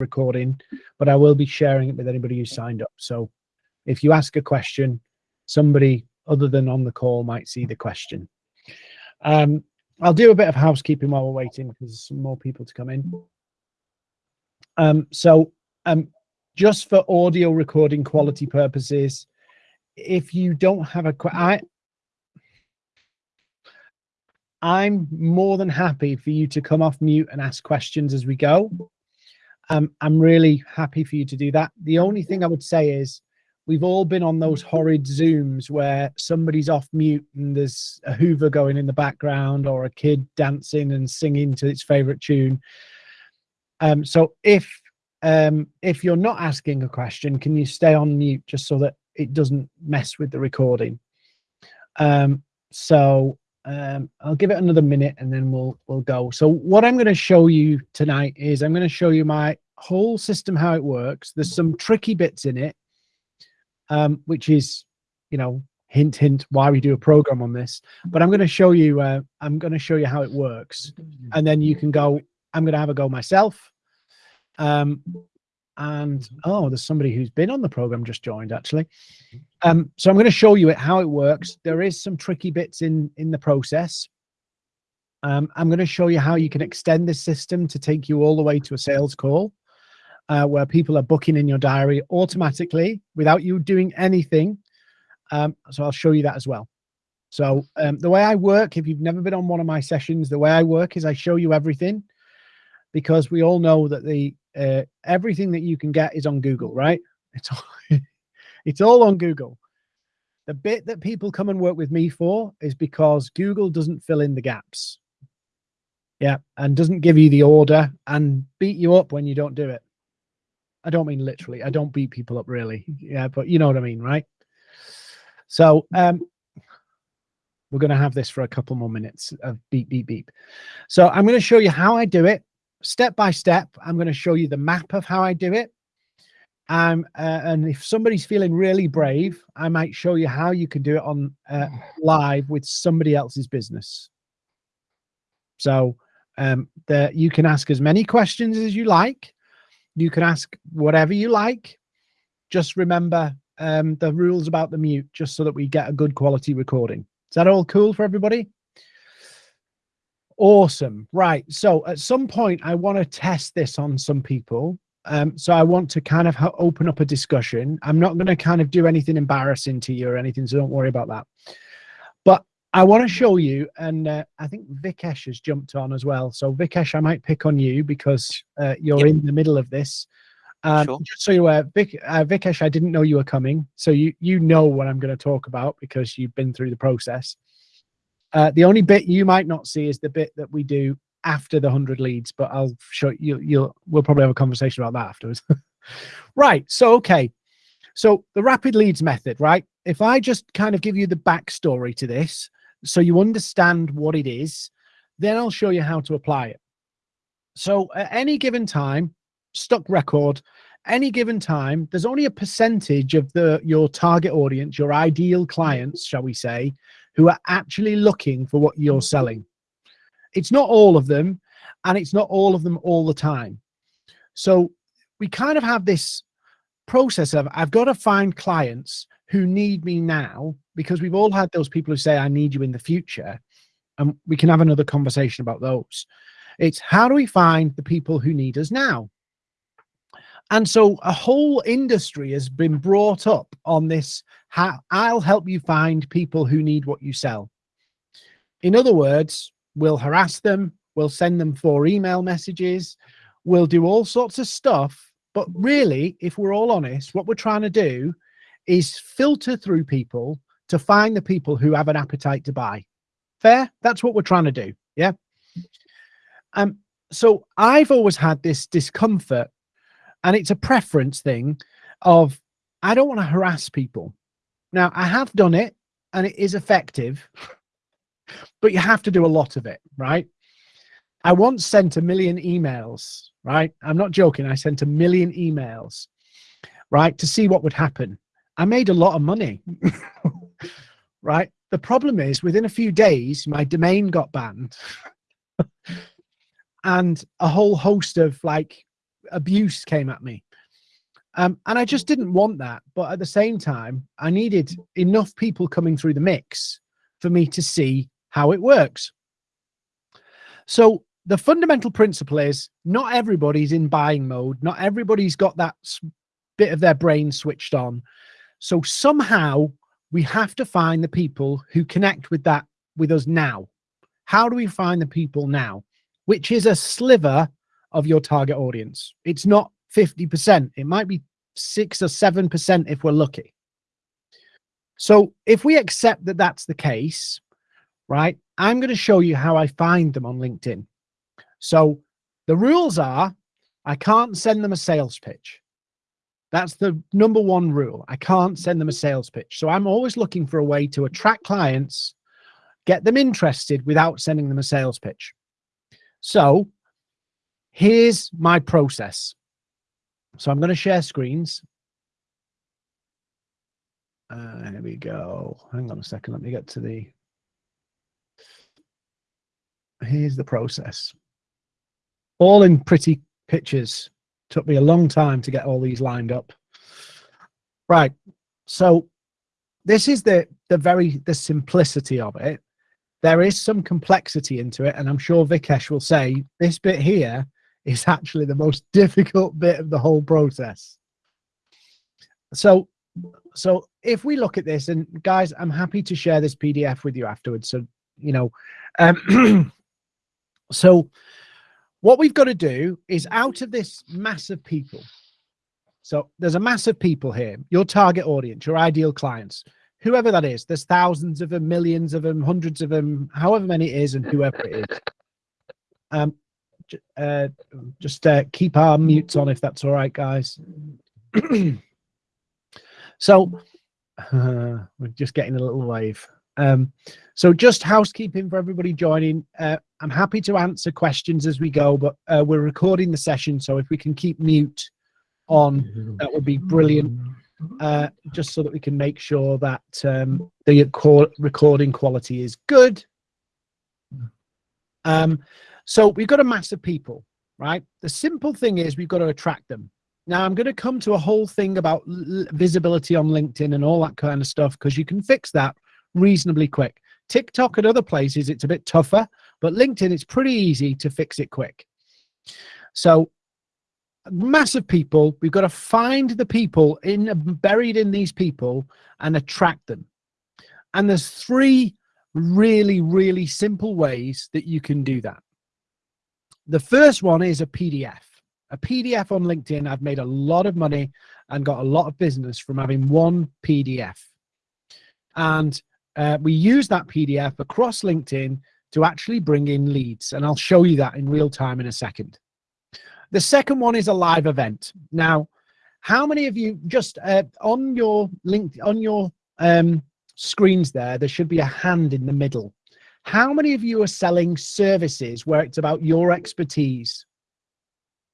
recording, but I will be sharing it with anybody who signed up. So if you ask a question, somebody other than on the call might see the question. Um, I'll do a bit of housekeeping while we're waiting because more people to come in. Um, so um, just for audio recording quality purposes, if you don't have a, I, I'm more than happy for you to come off mute and ask questions as we go. Um, I'm really happy for you to do that. The only thing I would say is we've all been on those horrid Zooms where somebody's off mute and there's a Hoover going in the background or a kid dancing and singing to its favorite tune. Um, so if um, if you're not asking a question, can you stay on mute just so that it doesn't mess with the recording? Um, so um, I'll give it another minute and then we'll we'll go. So what I'm going to show you tonight is I'm going to show you my whole system, how it works. There's some tricky bits in it, um, which is, you know, hint, hint, why we do a program on this. But I'm going to show you, uh, I'm going to show you how it works. And then you can go, I'm going to have a go myself. Um, and oh, there's somebody who's been on the program just joined actually. Um, so I'm going to show you it, how it works. There is some tricky bits in, in the process. Um, I'm going to show you how you can extend this system to take you all the way to a sales call uh, where people are booking in your diary automatically without you doing anything. Um, so I'll show you that as well. So um, the way I work, if you've never been on one of my sessions, the way I work is I show you everything because we all know that the uh, everything that you can get is on Google, right? It's all, it's all on Google. The bit that people come and work with me for is because Google doesn't fill in the gaps. Yeah, and doesn't give you the order and beat you up when you don't do it. I don't mean literally. I don't beat people up really. Yeah, but you know what I mean, right? So um, we're going to have this for a couple more minutes of beep, beep, beep. So I'm going to show you how I do it step by step. I'm going to show you the map of how I do it. Um, uh, and if somebody's feeling really brave, I might show you how you can do it on uh, live with somebody else's business. So um, you can ask as many questions as you like. You can ask whatever you like. Just remember um, the rules about the mute, just so that we get a good quality recording. Is that all cool for everybody? Awesome. Right. So at some point, I want to test this on some people. Um, so I want to kind of open up a discussion. I'm not going to kind of do anything embarrassing to you or anything, so don't worry about that. But I want to show you, and uh, I think Vikesh has jumped on as well. So Vikesh, I might pick on you because uh, you're yep. in the middle of this. Um, sure. Just so you aware, Vic, uh, Vikesh, I didn't know you were coming, so you you know what I'm going to talk about because you've been through the process. Uh, the only bit you might not see is the bit that we do after the 100 leads, but I'll show you, you'll, we'll probably have a conversation about that afterwards. right. So, okay. So the rapid leads method, right? If I just kind of give you the backstory to this, so you understand what it is, then I'll show you how to apply it. So at any given time, stock record, any given time, there's only a percentage of the your target audience, your ideal clients, shall we say, who are actually looking for what you're selling. It's not all of them, and it's not all of them all the time. So we kind of have this process of I've got to find clients who need me now because we've all had those people who say, I need you in the future. And we can have another conversation about those. It's how do we find the people who need us now? And so a whole industry has been brought up on this. I'll help you find people who need what you sell. In other words, we'll harass them. We'll send them four email messages. We'll do all sorts of stuff. But really, if we're all honest, what we're trying to do is filter through people to find the people who have an appetite to buy. Fair? That's what we're trying to do. Yeah. Um, so I've always had this discomfort and it's a preference thing of I don't want to harass people. Now I have done it and it is effective, but you have to do a lot of it, right? I once sent a million emails, right? I'm not joking. I sent a million emails, right? To see what would happen. I made a lot of money, right? The problem is within a few days, my domain got banned and a whole host of like abuse came at me. Um, and I just didn't want that. But at the same time, I needed enough people coming through the mix for me to see how it works. So the fundamental principle is not everybody's in buying mode. Not everybody's got that bit of their brain switched on. So somehow we have to find the people who connect with that with us now. How do we find the people now? Which is a sliver of your target audience. It's not 50%. It might be six or 7% if we're lucky. So if we accept that that's the case, right, I'm going to show you how I find them on LinkedIn. So the rules are I can't send them a sales pitch. That's the number one rule. I can't send them a sales pitch. So I'm always looking for a way to attract clients, get them interested without sending them a sales pitch. So here's my process. So I'm going to share screens. Uh, here we go. Hang on a second. Let me get to the. Here's the process. All in pretty pictures. Took me a long time to get all these lined up. Right. So this is the the very the simplicity of it. There is some complexity into it, and I'm sure Vikesh will say this bit here is actually the most difficult bit of the whole process. So, so if we look at this, and guys, I'm happy to share this PDF with you afterwards. So, you know, um, so what we've got to do is out of this mass of people. So there's a mass of people here, your target audience, your ideal clients, whoever that is. There's thousands of them, millions of them, hundreds of them, however many it is, and whoever it is. Um, uh, just uh, keep our mutes on if that's all right, guys. so uh, we're just getting a little wave. Um, so just housekeeping for everybody joining. Uh, I'm happy to answer questions as we go, but uh, we're recording the session, so if we can keep mute on, that would be brilliant. Uh, just so that we can make sure that um, the recording quality is good. Um, so we've got a mass of people, right? The simple thing is we've got to attract them. Now I'm going to come to a whole thing about visibility on LinkedIn and all that kind of stuff because you can fix that reasonably quick. TikTok and other places, it's a bit tougher, but LinkedIn, it's pretty easy to fix it quick. So massive people, we've got to find the people in buried in these people and attract them. And there's three really, really simple ways that you can do that. The first one is a PDF. A PDF on LinkedIn, I've made a lot of money and got a lot of business from having one PDF. And uh, we use that PDF across LinkedIn to actually bring in leads. And I'll show you that in real time in a second. The second one is a live event. Now, how many of you just uh, on your link on your um, screens there, there should be a hand in the middle. How many of you are selling services where it's about your expertise?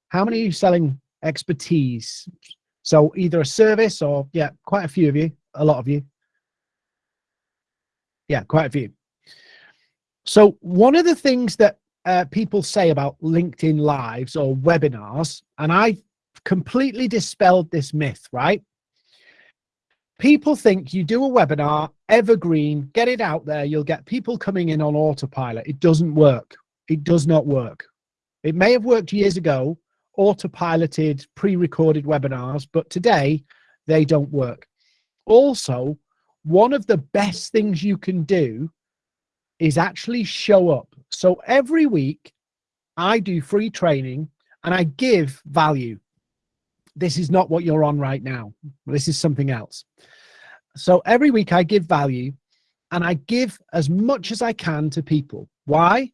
How many are you selling expertise? So either a service or, yeah, quite a few of you, a lot of you. Yeah, quite a few. So one of the things that uh, people say about LinkedIn Lives or webinars, and I completely dispelled this myth, right? People think you do a webinar, evergreen, get it out there, you'll get people coming in on autopilot. It doesn't work. It does not work. It may have worked years ago, autopiloted, pre-recorded webinars, but today they don't work. Also, one of the best things you can do is actually show up. So every week I do free training and I give value this is not what you're on right now. This is something else. So every week I give value and I give as much as I can to people. Why?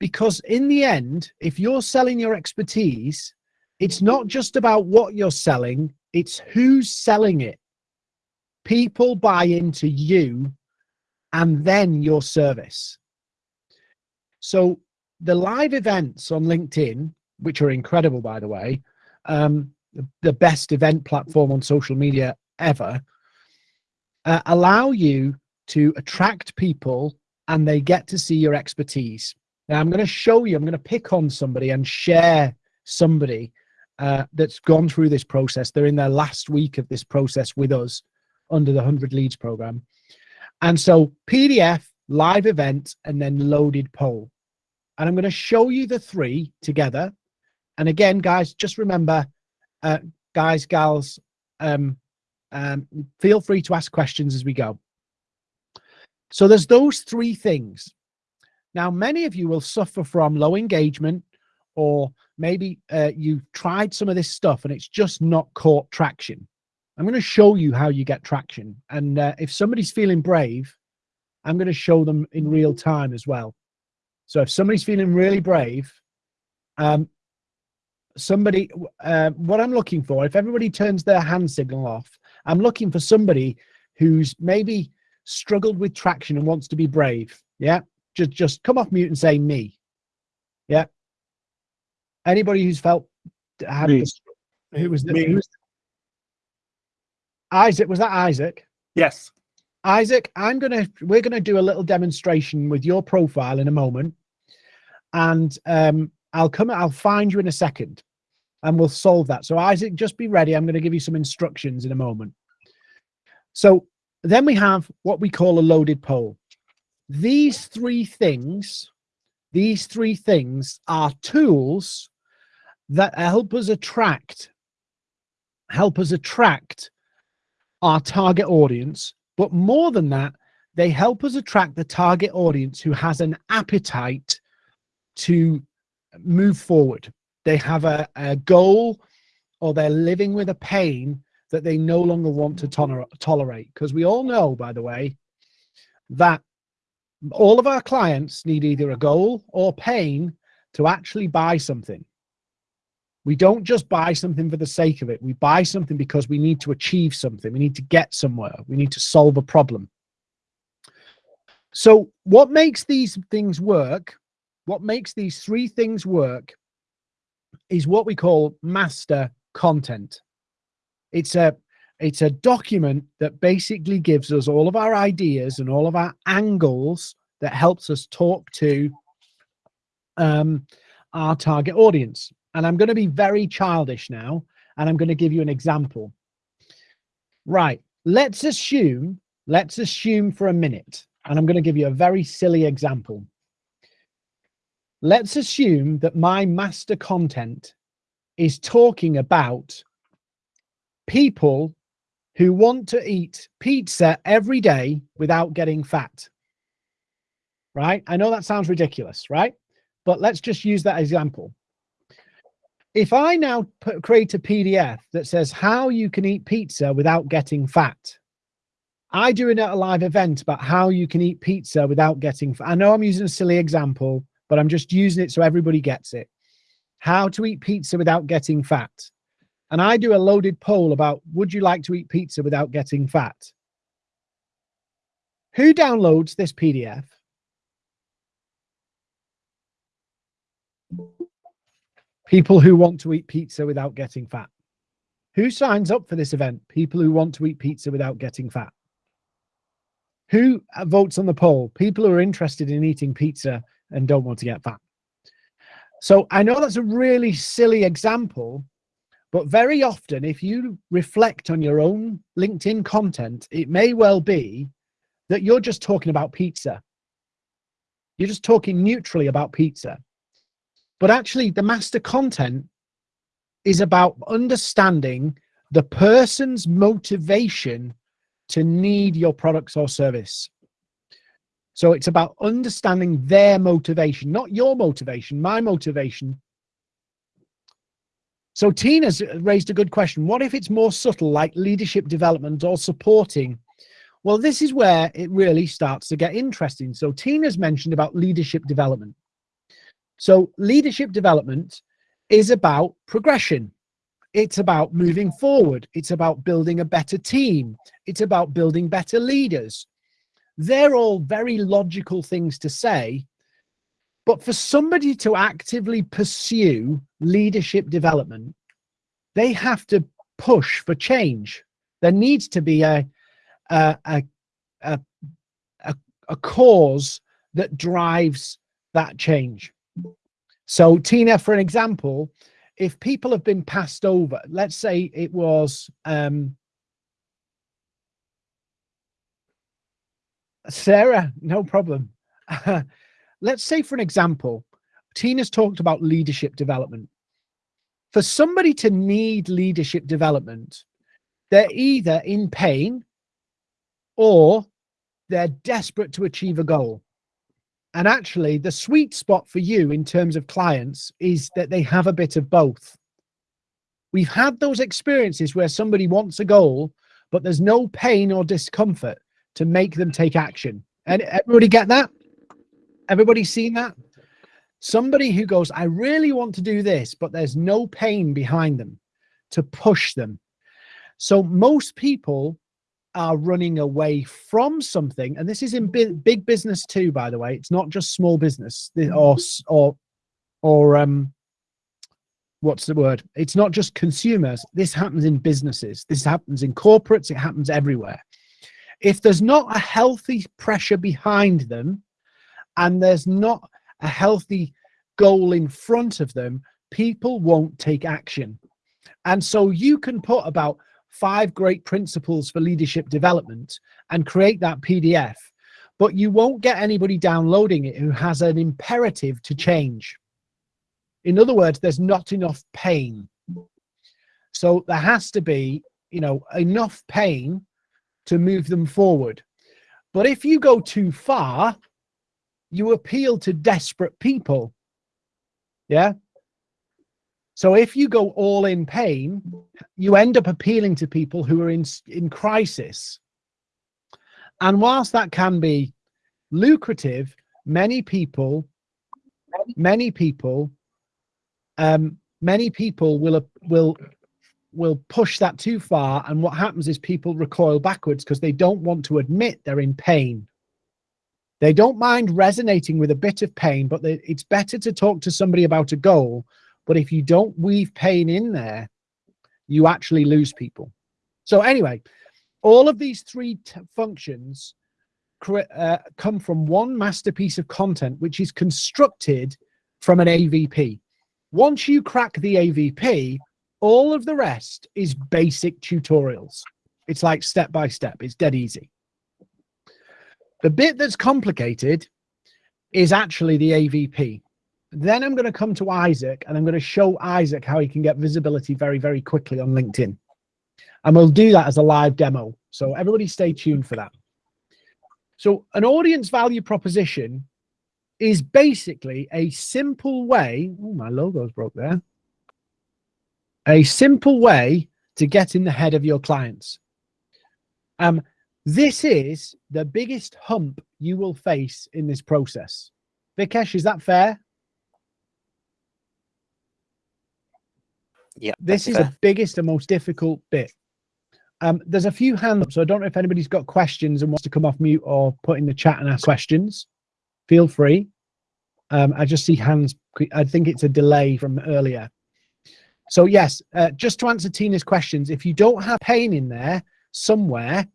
Because in the end, if you're selling your expertise, it's not just about what you're selling, it's who's selling it. People buy into you and then your service. So the live events on LinkedIn, which are incredible, by the way, um, the best event platform on social media ever, uh, allow you to attract people and they get to see your expertise. Now I'm going to show you, I'm going to pick on somebody and share somebody uh, that's gone through this process. They're in their last week of this process with us under the 100 leads program. And so PDF, live event, and then loaded poll. And I'm going to show you the three together. And again, guys, just remember, uh, guys, gals, um, um, feel free to ask questions as we go. So there's those three things. Now, many of you will suffer from low engagement, or maybe uh, you've tried some of this stuff and it's just not caught traction. I'm going to show you how you get traction. And uh, if somebody's feeling brave, I'm going to show them in real time as well. So if somebody's feeling really brave, um, somebody, uh, what I'm looking for, if everybody turns their hand signal off, I'm looking for somebody who's maybe struggled with traction and wants to be brave. Yeah. Just, just come off mute and say me. Yeah. Anybody who's felt had Me. this, who was, the, Me. who was Isaac? Was that Isaac? Yes. Isaac, I'm gonna we're gonna do a little demonstration with your profile in a moment, and um, I'll come. I'll find you in a second, and we'll solve that. So Isaac, just be ready. I'm going to give you some instructions in a moment. So then we have what we call a loaded poll. These three things, these three things are tools that help us attract, help us attract our target audience but more than that, they help us attract the target audience who has an appetite to move forward. They have a, a goal or they're living with a pain that they no longer want to toler tolerate. Because we all know, by the way, that all of our clients need either a goal or pain to actually buy something. We don't just buy something for the sake of it. We buy something because we need to achieve something. We need to get somewhere. We need to solve a problem. So what makes these things work, what makes these three things work is what we call master content. It's a it's a document that basically gives us all of our ideas and all of our angles that helps us talk to um, our target audience. And I'm going to be very childish now, and I'm going to give you an example. Right, let's assume, let's assume for a minute, and I'm going to give you a very silly example. Let's assume that my master content is talking about people who want to eat pizza every day without getting fat. Right? I know that sounds ridiculous, right? But let's just use that example if I now put, create a PDF that says how you can eat pizza without getting fat, I do it at a live event about how you can eat pizza without getting fat. I know I'm using a silly example, but I'm just using it so everybody gets it. How to eat pizza without getting fat. And I do a loaded poll about would you like to eat pizza without getting fat? Who downloads this PDF? People who want to eat pizza without getting fat. Who signs up for this event? People who want to eat pizza without getting fat. Who uh, votes on the poll? People who are interested in eating pizza and don't want to get fat. So I know that's a really silly example, but very often if you reflect on your own LinkedIn content, it may well be that you're just talking about pizza. You're just talking neutrally about pizza. But actually, the master content is about understanding the person's motivation to need your products or service. So it's about understanding their motivation, not your motivation, my motivation. So Tina's raised a good question. What if it's more subtle, like leadership development or supporting? Well, this is where it really starts to get interesting. So Tina's mentioned about leadership development. So leadership development is about progression. It's about moving forward. It's about building a better team. It's about building better leaders. They're all very logical things to say. But for somebody to actively pursue leadership development, they have to push for change. There needs to be a, a, a, a, a, cause that drives that change. So Tina, for an example, if people have been passed over, let's say it was um, Sarah, no problem. let's say, for an example, Tina's talked about leadership development. For somebody to need leadership development, they're either in pain or they're desperate to achieve a goal. And actually, the sweet spot for you in terms of clients is that they have a bit of both. We've had those experiences where somebody wants a goal, but there's no pain or discomfort to make them take action. And everybody get that? Everybody seen that? Somebody who goes, I really want to do this, but there's no pain behind them to push them. So most people are running away from something, and this is in big, business too, by the way. It's not just small business or or or um, what's the word? It's not just consumers. This happens in businesses. This happens in corporates. It happens everywhere. If there's not a healthy pressure behind them, and there's not a healthy goal in front of them, people won't take action. And so you can put about five great principles for leadership development and create that PDF, but you won't get anybody downloading it who has an imperative to change. In other words, there's not enough pain. So there has to be, you know, enough pain to move them forward. But if you go too far, you appeal to desperate people. Yeah. So if you go all in pain, you end up appealing to people who are in, in crisis. And whilst that can be lucrative, many people, many people, um, many people will, will, will push that too far. And what happens is people recoil backwards because they don't want to admit they're in pain. They don't mind resonating with a bit of pain, but they, it's better to talk to somebody about a goal but if you don't weave pain in there, you actually lose people. So anyway, all of these three functions uh, come from one masterpiece of content, which is constructed from an AVP. Once you crack the AVP, all of the rest is basic tutorials. It's like step by step. It's dead easy. The bit that's complicated is actually the AVP. Then I'm going to come to Isaac and I'm going to show Isaac how he can get visibility very, very quickly on LinkedIn. And we'll do that as a live demo. So everybody stay tuned for that. So an audience value proposition is basically a simple way. Oh, my logo's broke there. A simple way to get in the head of your clients. Um, this is the biggest hump you will face in this process. Vikesh, is that fair? Yeah. This is fair. the biggest and most difficult bit. Um, there's a few hands up, so I don't know if anybody's got questions and wants to come off mute or put in the chat and ask questions. Feel free. Um, I just see hands. I think it's a delay from earlier. So yes, uh, just to answer Tina's questions, if you don't have pain in there somewhere,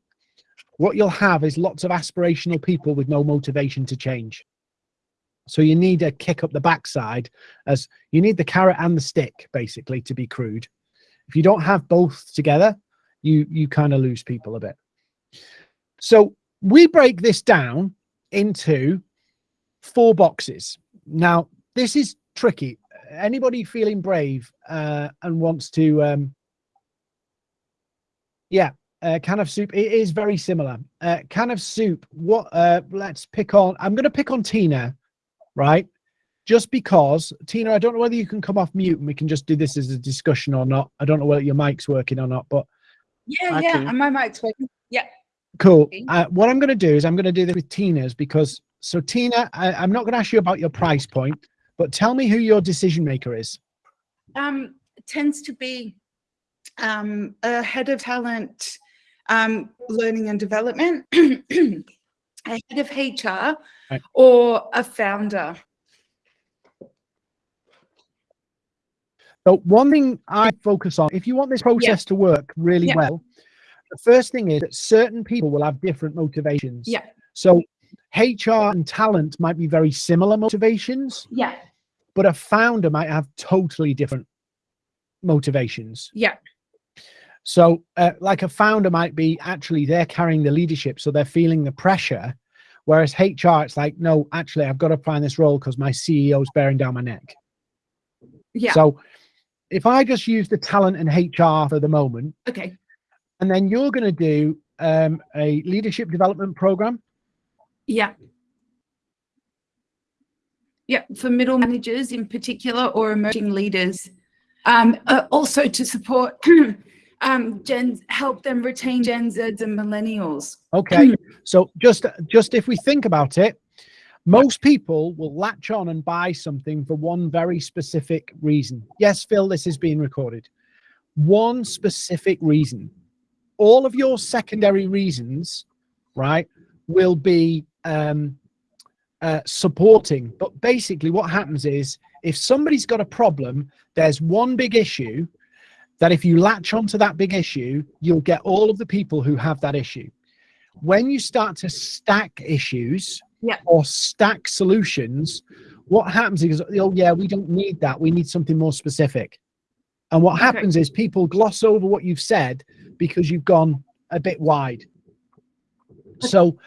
what you'll have is lots of aspirational people with no motivation to change. So you need a kick up the backside as you need the carrot and the stick basically to be crude. If you don't have both together, you, you kind of lose people a bit. So we break this down into four boxes. Now, this is tricky. Anybody feeling brave uh, and wants to, um, yeah, uh, can of soup. It is very similar. Uh, can of soup. What? Uh, let's pick on. I'm going to pick on Tina right? Just because, Tina, I don't know whether you can come off mute and we can just do this as a discussion or not. I don't know whether your mic's working or not, but. Yeah, I yeah, can... and my mic's working. Yeah. Cool. Uh, what I'm going to do is I'm going to do this with Tina's because, so Tina, I, I'm not going to ask you about your price point, but tell me who your decision maker is. Um, tends to be um, a head of talent, um, learning and development, a head of HR, right. or a founder? So one thing I focus on, if you want this process yeah. to work really yeah. well, the first thing is that certain people will have different motivations. Yeah. So HR and talent might be very similar motivations. Yeah. But a founder might have totally different motivations. Yeah. So, uh, like a founder might be actually they're carrying the leadership, so they're feeling the pressure. Whereas HR, it's like, no, actually, I've got to find this role because my CEO is bearing down my neck. Yeah. So, if I just use the talent and HR for the moment, okay. and then you're going to do um, a leadership development program. Yeah. Yeah, for middle managers in particular or emerging leaders. Um, uh, also to support um, Gen, help them retain Gen Zs and millennials. Okay, so just just if we think about it, most people will latch on and buy something for one very specific reason. Yes, Phil, this is being recorded. One specific reason. All of your secondary reasons, right, will be um, uh, supporting. But basically, what happens is if somebody's got a problem, there's one big issue that if you latch onto that big issue, you'll get all of the people who have that issue. When you start to stack issues yeah. or stack solutions, what happens is, oh yeah, we don't need that. We need something more specific. And what Okay. happens is people gloss over what you've said because you've gone a bit wide. So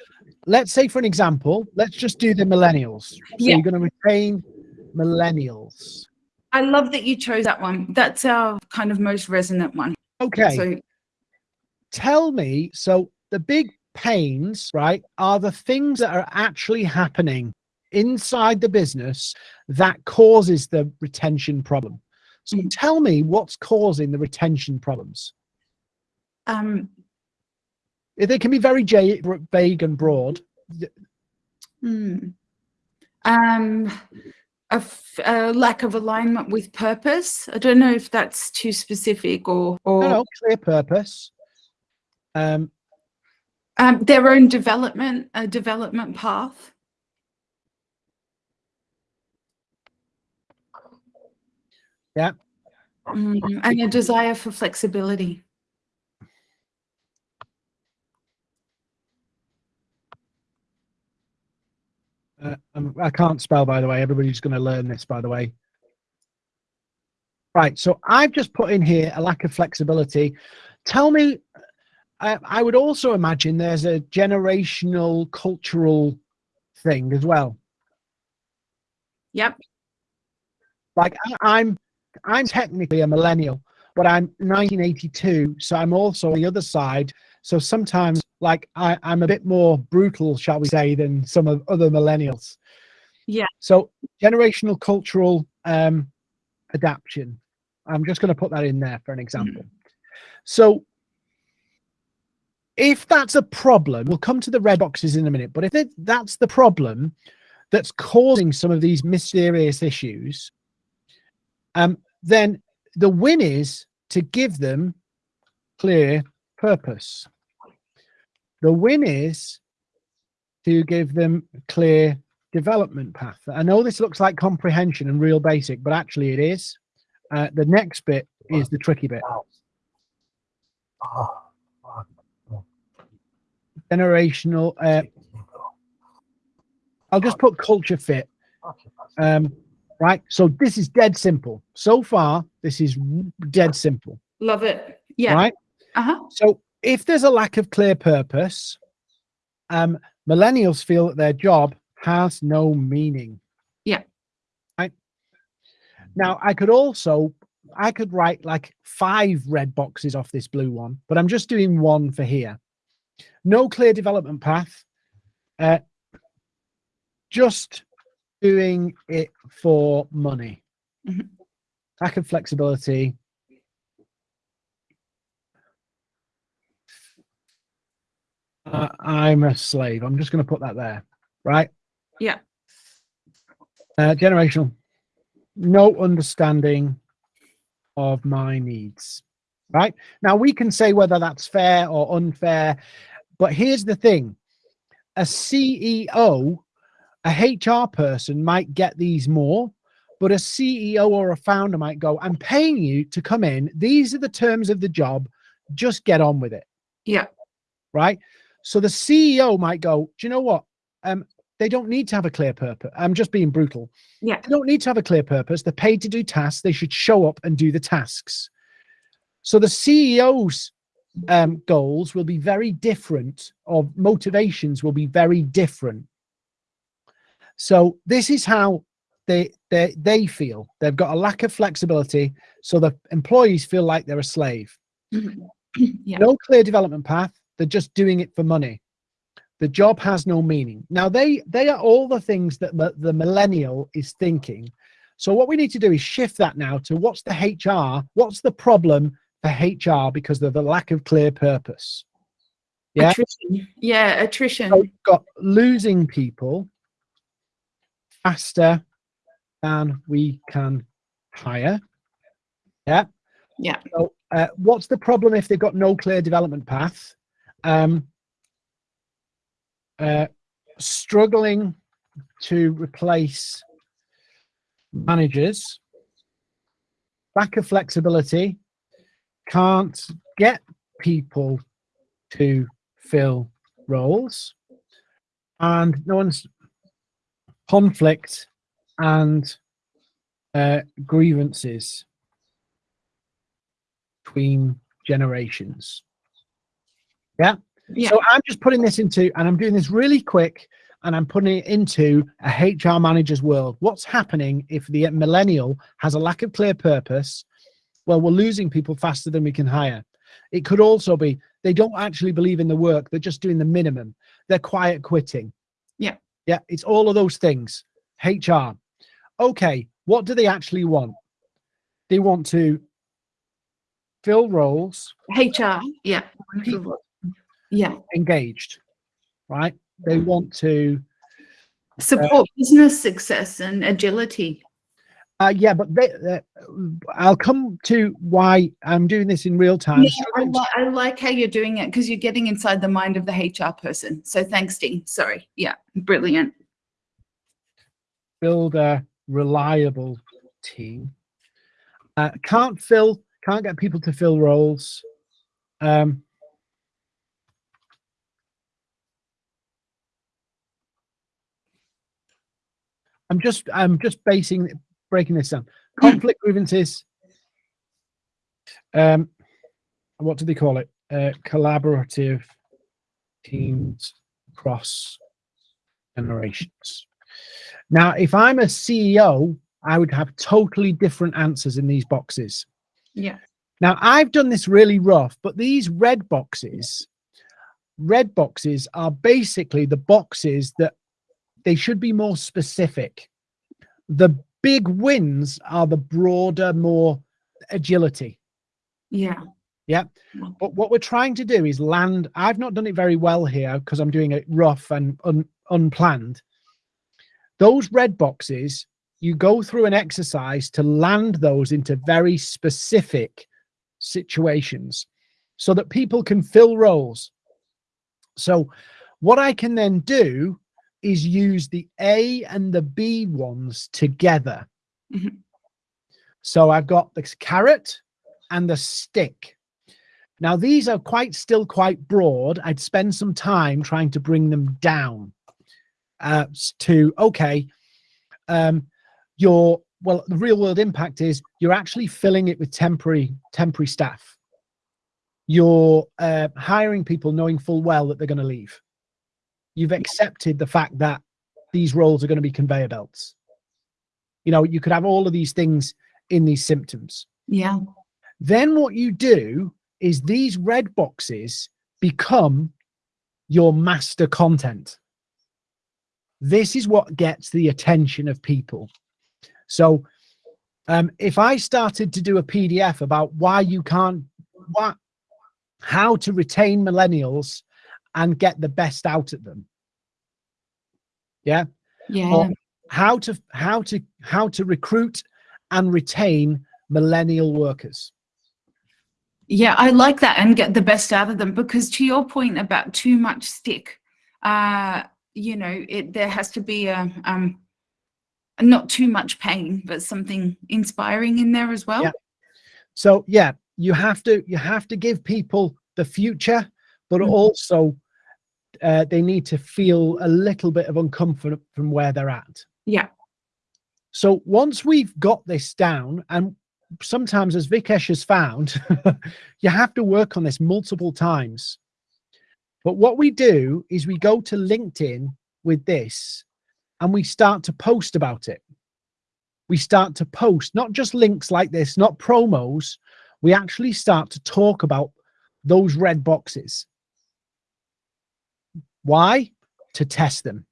let's say for an example, let's just do the millennials. So Yeah. you're going to retain millennials. I love that you chose that one. That's our kind of most resonant one. Okay. So tell me so the big pains right are the things that are actually happening inside the business that causes the retention problem so Mm. tell me what's causing the retention problems um, they can be very vague and broad hmm. um, a, lack of alignment with purpose. I don't know if that's too specific or or no, no clear purpose um Um, their own development, a development path. Yeah. Mm, and a desire for flexibility. Uh, um, I can't spell, by the way. Everybody's going to learn this, by the way. Right. So I've just put in here a lack of flexibility. Tell me, I, I would also imagine there's a generational cultural thing as well. Yep. Like I, I'm, I'm technically a millennial, but I'm 1982, so I'm also on the other side. So sometimes, like I, I'm a bit more brutal, shall we say, than some of other millennials. Yeah. So generational cultural um, adaptation. I'm just going to put that in there for an example. So if that's a problem, we'll come to the red boxes in a minute, but if it, that's the problem that's causing some of these mysterious issues, um, then the win is to give them clear purpose. The win is to give them clear development path. I know this looks like comprehension and real basic, but actually it is. Uh, the next bit is the tricky bit. Generational. Uh, I'll just put culture fit. Um, right. So this is dead simple. So far, this is dead simple. Love it. Yeah. Right. Uh-huh. So if there's a lack of clear purpose, um, millennials feel that their job has no meaning. Yeah. Right. Now I could also I could write like five red boxes off this blue one, but I'm just doing one for here. No clear development path. Uh, just doing it for money. Mhm. Lack of flexibility. Uh, I'm a slave. I'm just going to put that there, right? Yeah. Uh, generational. No understanding of my needs, right? Now we can say whether that's fair or unfair, but here's the thing: a CEO, a HR person might get these more, but a CEO or a founder might go, "I'm paying you to come in. These are the terms of the job. Just get on with it." Yeah. right? So the CEO might go, do you know what? Um, they don't need to have a clear purpose. I'm just being brutal. Yeah. They don't need to have a clear purpose. They're paid to do tasks. They should show up and do the tasks. So the CEO's um, goals will be very different, or motivations will be very different. So this is how they they they feel. They've got a lack of flexibility, so the employees feel like they're a slave. Mhm. yeah. No clear development path. They're just doing it for money. The job has no meaning. Now they they are all the things that the, millennial is thinking. So what we need to do is shift that now to what's the HR, what's the problem for HR because of the lack of clear purpose. Yeah. Attrition. Yeah, attrition. So we've got losing people faster than we can hire. Yeah. Yeah. So uh, what's the problem if they've got no clear development path? Um, uh, struggling to replace managers, lack of flexibility, can't get people to fill roles, and no one's conflict and uh, grievances between generations. Yeah. Yeah. So I'm just putting this into, and I'm doing this really quick, and I'm putting it into a HR manager's world. What's happening if the millennial has a lack of clear purpose? Well, we're losing people faster than we can hire. It could also be they don't actually believe in the work. They're just doing the minimum. They're quiet quitting. Yeah. Yeah. It's all of those things. HR. Okay. What do they actually want? They want to fill roles, HR. Yeah. People. Yeah. engaged, right? They want to, Support business success and agility. uh, yeah, but they, uh, I'll come to why I'm doing this in real time. Yeah, I, li- I like how you're doing it because you're getting inside the mind of the HR person. So thanks, Dean. Sorry. Yeah. Brilliant. build a reliable team. Uh, can't fill, can't get people to fill roles. Um, I'm just, I'm just basing, breaking this down. Conflict grievances. Um, what do they call it? Uh, collaborative teams across generations. Now, if I'm a CEO, I would have totally different answers in these boxes. Yeah. Now, I've done this really rough, but these red boxes, red boxes are basically the boxes that they should be more specific. The big wins are the broader, more agility. Yeah. Yeah. But what we're trying to do is land. I've not done it very well here because I'm doing it rough and un, unplanned. Those red boxes, you go through an exercise to land those into very specific situations so that people can fill roles. So, what I can then do is use the A and the B ones together. Mhm. So, I've got the carrot and the stick. Now, these are quite still quite broad. I'd spend some time trying to bring them down uh, to, okay, um, your, well, the real world impact is you're actually filling it with temporary, temporary staff. You're uh, hiring people knowing full well that they're going to leave. You've accepted the fact that these roles are going to be conveyor belts. You know, you could have all of these things in these symptoms. Yeah. Then what you do is these red boxes become your master content. This is what gets the attention of people. So um, if I started to do a PDF about why you can't, what, how to retain millennials and get the best out of them. Yeah Yeah. or how to how to how to recruit and retain millennial workers Yeah, I like that and get the best out of them because to your point about too much stick, uh, you know, it there has to be a um not too much pain, but something inspiring in there as well. Yeah. so yeah you have to you have to give people the future but Mhm. also uh, they need to feel a little bit of uncomfort from where they're at. Yeah. So once we've got this down, and sometimes as Vikesh has found, you have to work on this multiple times. But what we do is we go to LinkedIn with this and we start to post about it. We start to post, not just links like this, not promos. We actually start to talk about those red boxes. Why? To test them.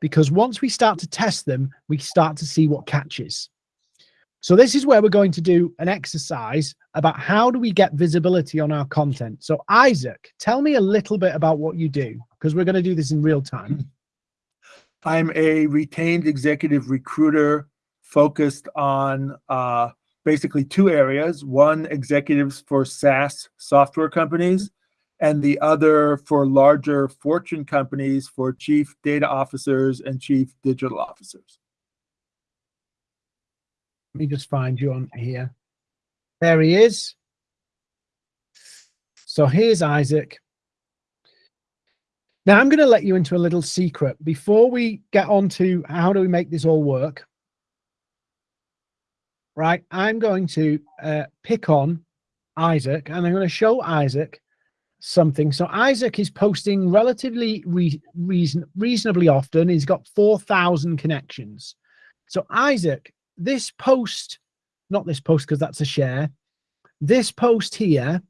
Because once we start to test them, we start to see what catches. So this is where we're going to do an exercise about how do we get visibility on our content. So Isaac, tell me a little bit about what you do, because we're going to do this in real time. I'm a retained executive recruiter focused on uh, basically two areas. One, executives for SaaS software companies, and the other for larger fortune companies for chief data officers and chief digital officers. Let me just find you on here. There he is. So here's Isaac. Now I'm going to let you into a little secret before we get on to how do we make this all work. Right, I'm going to uh, pick on Isaac and I'm going to show Isaac something. So Isaac is posting relatively re reason reasonably often. He's got 4,000 connections. So Isaac, this post, not this post because that's a share, this post here,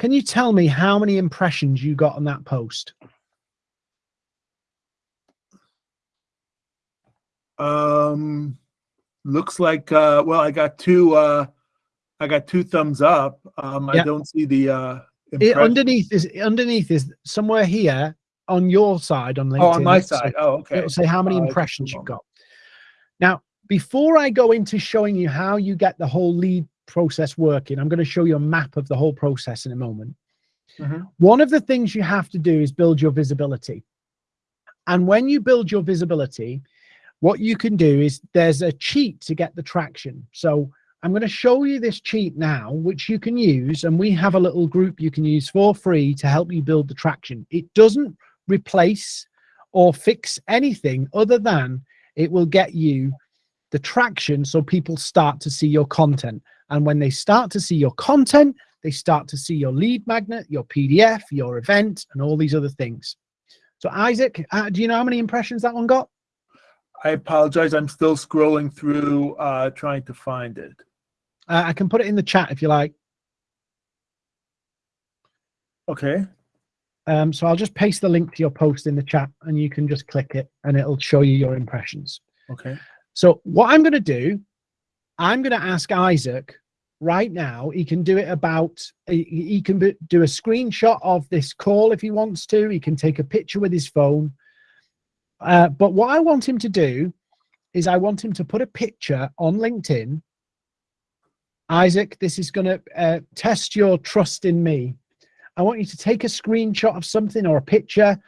can you tell me how many impressions you got on that post? Um, looks like, uh, well, I got two, uh, I got two thumbs up. Um, I don't see the, uh, it, underneath is underneath is somewhere here on your side on LinkedIn. Oh, on my side. oh, okay. It'll say how many impressions you've got. Now, before I go into showing you how you get the whole lead process working, I'm going to show you a map of the whole process in a moment. Mm -hmm. One of the things you have to do is build your visibility. And when you build your visibility, what you can do is there's a cheat to get the traction. So I'm going to show you this cheat now, which you can use, and we have a little group you can use for free to help you build the traction. It doesn't replace or fix anything other than it will get you the traction so people start to see your content. And when they start to see your content, they start to see your lead magnet, your PDF, your event, and all these other things. So Isaac, uh, do you know how many impressions that one got? I apologize. I'm still scrolling through, uh, trying to find it. Uh, I can put it in the chat if you like. Okay. Um, so I'll just paste the link to your post in the chat and you can just click it and it'll show you your impressions. Okay. So what I'm going to do, I'm going to ask Isaac right now. He can do it about, he, he can do a screenshot of this call if he wants to. He can take a picture with his phone. Uh, but what I want him to do is I want him to put a picture on LinkedIn Isaac, this is going to uh, test your trust in me. I want you to take a screenshot of something or a picture,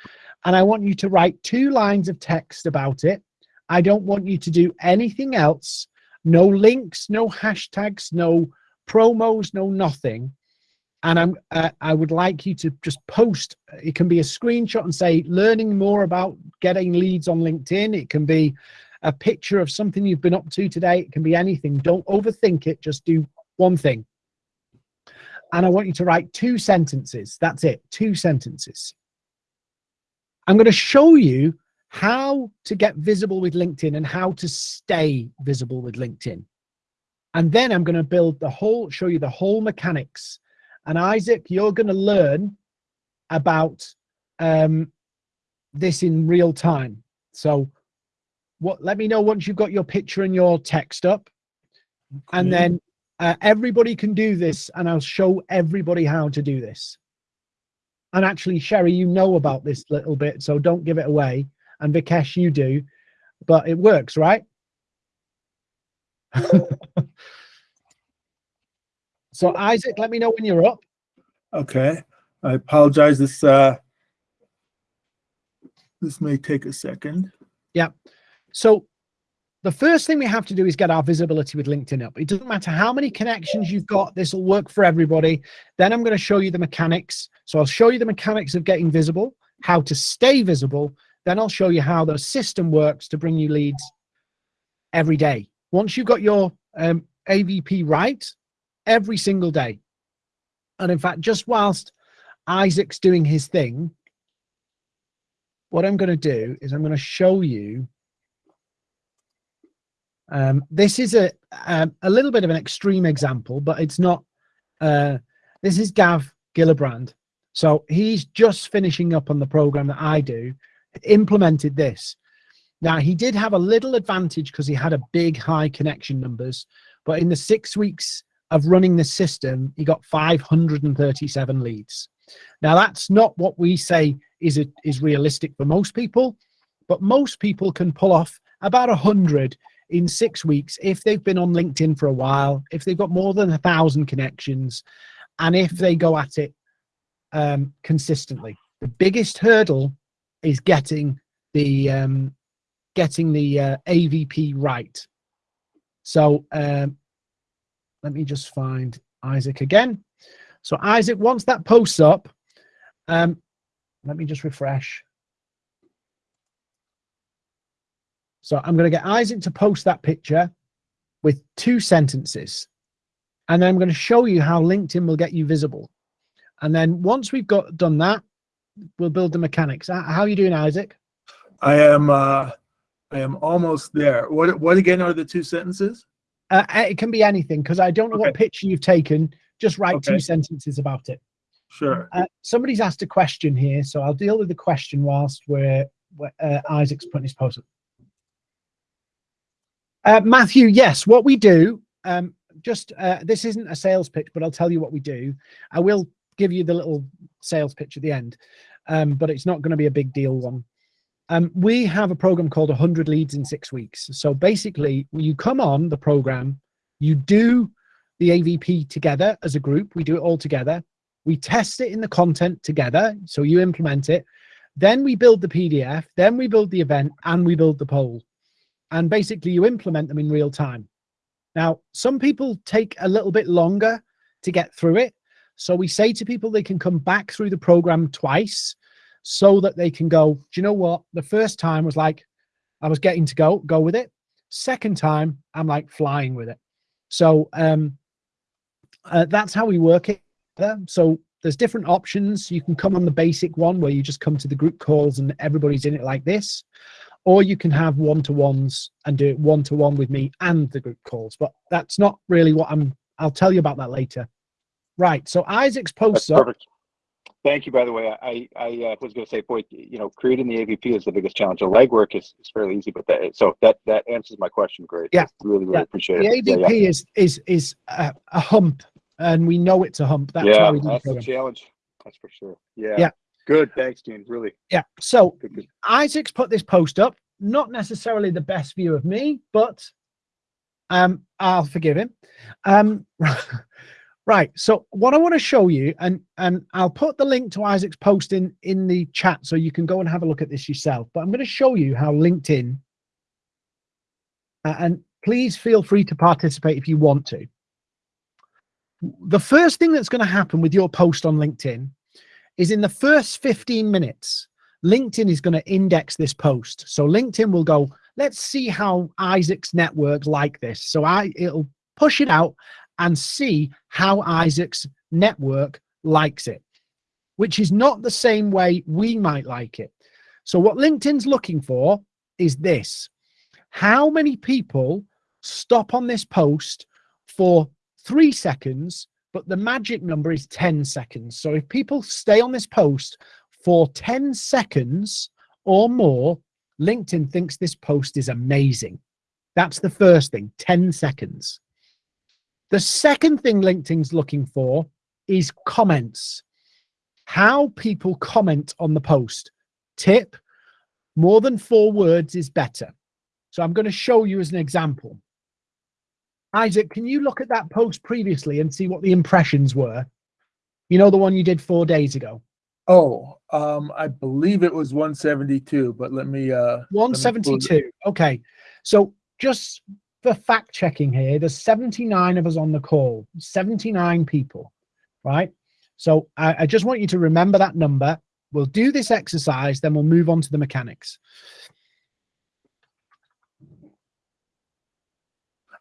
and I want you to write two lines of text about it. I don't want you to do anything else. No links, no hashtags, no promos, no nothing. And I'm, uh, I would like you to just post. It can be a screenshot and say, learning more about getting leads on LinkedIn. It can be a picture of something you've been up to today. It can be anything. Don't overthink it. Just do one thing. And I want you to write two sentences. That's it, two sentences. I'm going to show you how to get visible with LinkedIn and how to stay visible with LinkedIn. And then I'm going to build the whole, show you the whole mechanics. And Isaac, you're going to learn about um, this in real time. So what, let me know once you've got your picture and your text up. Okay. And then uh, everybody can do this and I'll show everybody how to do this. And actually, Sherry, you know about this little bit, so don't give it away. And Vikesh, you do, but it works, right? so Isaac, let me know when you're up. Okay. I apologize. This uh, this may take a second. Yeah. So the first thing we have to do is get our visibility with LinkedIn up. It doesn't matter how many connections you've got, this will work for everybody. Then I'm going to show you the mechanics. So I'll show you the mechanics of getting visible. how to stay visible. Then I'll show you how the system works to bring you leads every day. Once you've got your um, AVP right, every single day. And in fact, just whilst Isaac's doing his thing, what I'm going to do is I'm going to show you. Um, this is a, um, a little bit of an extreme example, but it's not. Uh, this is Gav Gillibrand. So he's just finishing up on the program that I do, implemented this. Now he did have a little advantage because he had a big high connection numbers, but in the six weeks of running the system, he got 537 leads. Now that's not what we say is it is realistic for most people, but most people can pull off about a hundred in six weeks if they've been on LinkedIn for a while, if they've got more than a thousand connections, and if they go at it um, consistently. The biggest hurdle is getting the um, getting the uh, AVP right. So um, let me just find Isaac again. So Isaac, once that posts up, um, let me just refresh. So I'm going to get Isaac to post that picture with two sentences. And then I'm going to show you how LinkedIn will get you visible. And then once we've got done that, we'll build the mechanics. How are you doing, Isaac? I am uh I am almost there. What what again are the two sentences? Uh, it can be anything because I don't know Okay. what picture you've taken. Just write Okay. two sentences about it. Sure. Uh, somebody's asked a question here, so I'll deal with the question whilst we're, we're, uh, Isaac's putting his post up. Uh, Matthew, yes, what we do, um, just uh, this isn't a sales pitch, but I'll tell you what we do. I will give you the little sales pitch at the end, um, but it's not going to be a big deal one. Um, we have a program called 100 leads in six weeks. So basically, you come on the program, you do the AVP together as a group. We do it all together. We test it in the content together. So you implement it. Then we build the PDF. Then we build the event and we build the poll. And basically, you implement them in real time. Now, some people take a little bit longer to get through it. So we say to people they can come back through the program twice so that they can go, do you know what? The first time was like, I was getting to go, go with it. Second time, I'm like flying with it. So um, uh, that's how we work it. So there's different options. You can come on the basic one where you just come to the group calls and everybody's in it like this. Or you can have one-to-ones and do it one-to-one with me and the group calls. But that's not really what I'm, I'll tell you about that later. Right, so Isaac's up. perfect. Thank you, by the way. I, I uh, was going to say, boy, you know, creating the AVP is the biggest challenge. The legwork is, is fairly easy, but that, so that, that answers my question. Great. Yeah. Really, really Yeah. appreciate The it. Yeah, AVP yeah. is is is a, a hump, and we know it's a hump. That's Yeah, why we do the that's the challenge. That's for sure. Yeah. Yeah. Good. Thanks, Dean. Really Yeah. So good. good. Isaac's put this post up. Not necessarily the best view of me, but um, I'll forgive him. Um, right. So what I want to show you, and and I'll put the link to Isaac's post in in the chat, so you can go and have a look at this yourself. But I'm going to show you how LinkedIn, uh, and please feel free to participate if you want to. The first thing that's going to happen with your post on LinkedIn is in the first 15 minutes, LinkedIn is going to index this post. So LinkedIn will go, let's see how Isaac's network like this. So I it'll push it out and see how Isaac's network likes it, which is not the same way we might like it. So what LinkedIn's looking for is this. How many people stop on this post for three seconds, but the magic number is 10 seconds. So if people stay on this post for 10 seconds or more, LinkedIn thinks this post is amazing. That's the first thing, 10 seconds. The second thing LinkedIn's looking for is comments. How people comment on the post. Tip, more than four words is better. So I'm going to show you as an example. Isaac, can you look at that post previously and see what the impressions were? You know, the one you did four days ago. Oh, um, I believe it was 172, but let me, uh, let me 172. Okay. So just for fact checking here, there's 79 of us on the call, 79 people, right? So I, I just want you to remember that number. we'll do this exercise, then we'll move on to the mechanics.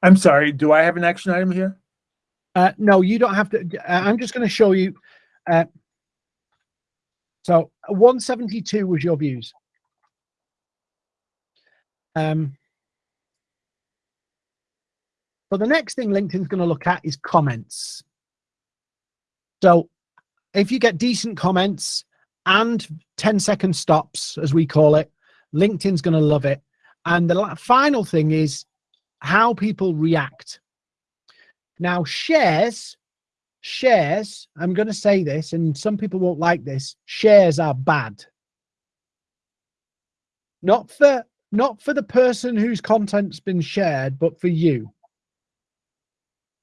I'm sorry, do I have an action item here? Uh, no, you don't have to. Uh, I'm just going to show you. Uh, so 172 was your views. Um, but the next thing LinkedIn's going to look at is comments. So if you get decent comments and 10 second stops, as we call it, LinkedIn's going to love it. And the final thing is how people react. Now, shares, shares, I'm going to say this, and some people won't like this, shares are bad. Not for not for the person whose content's been shared, but for you.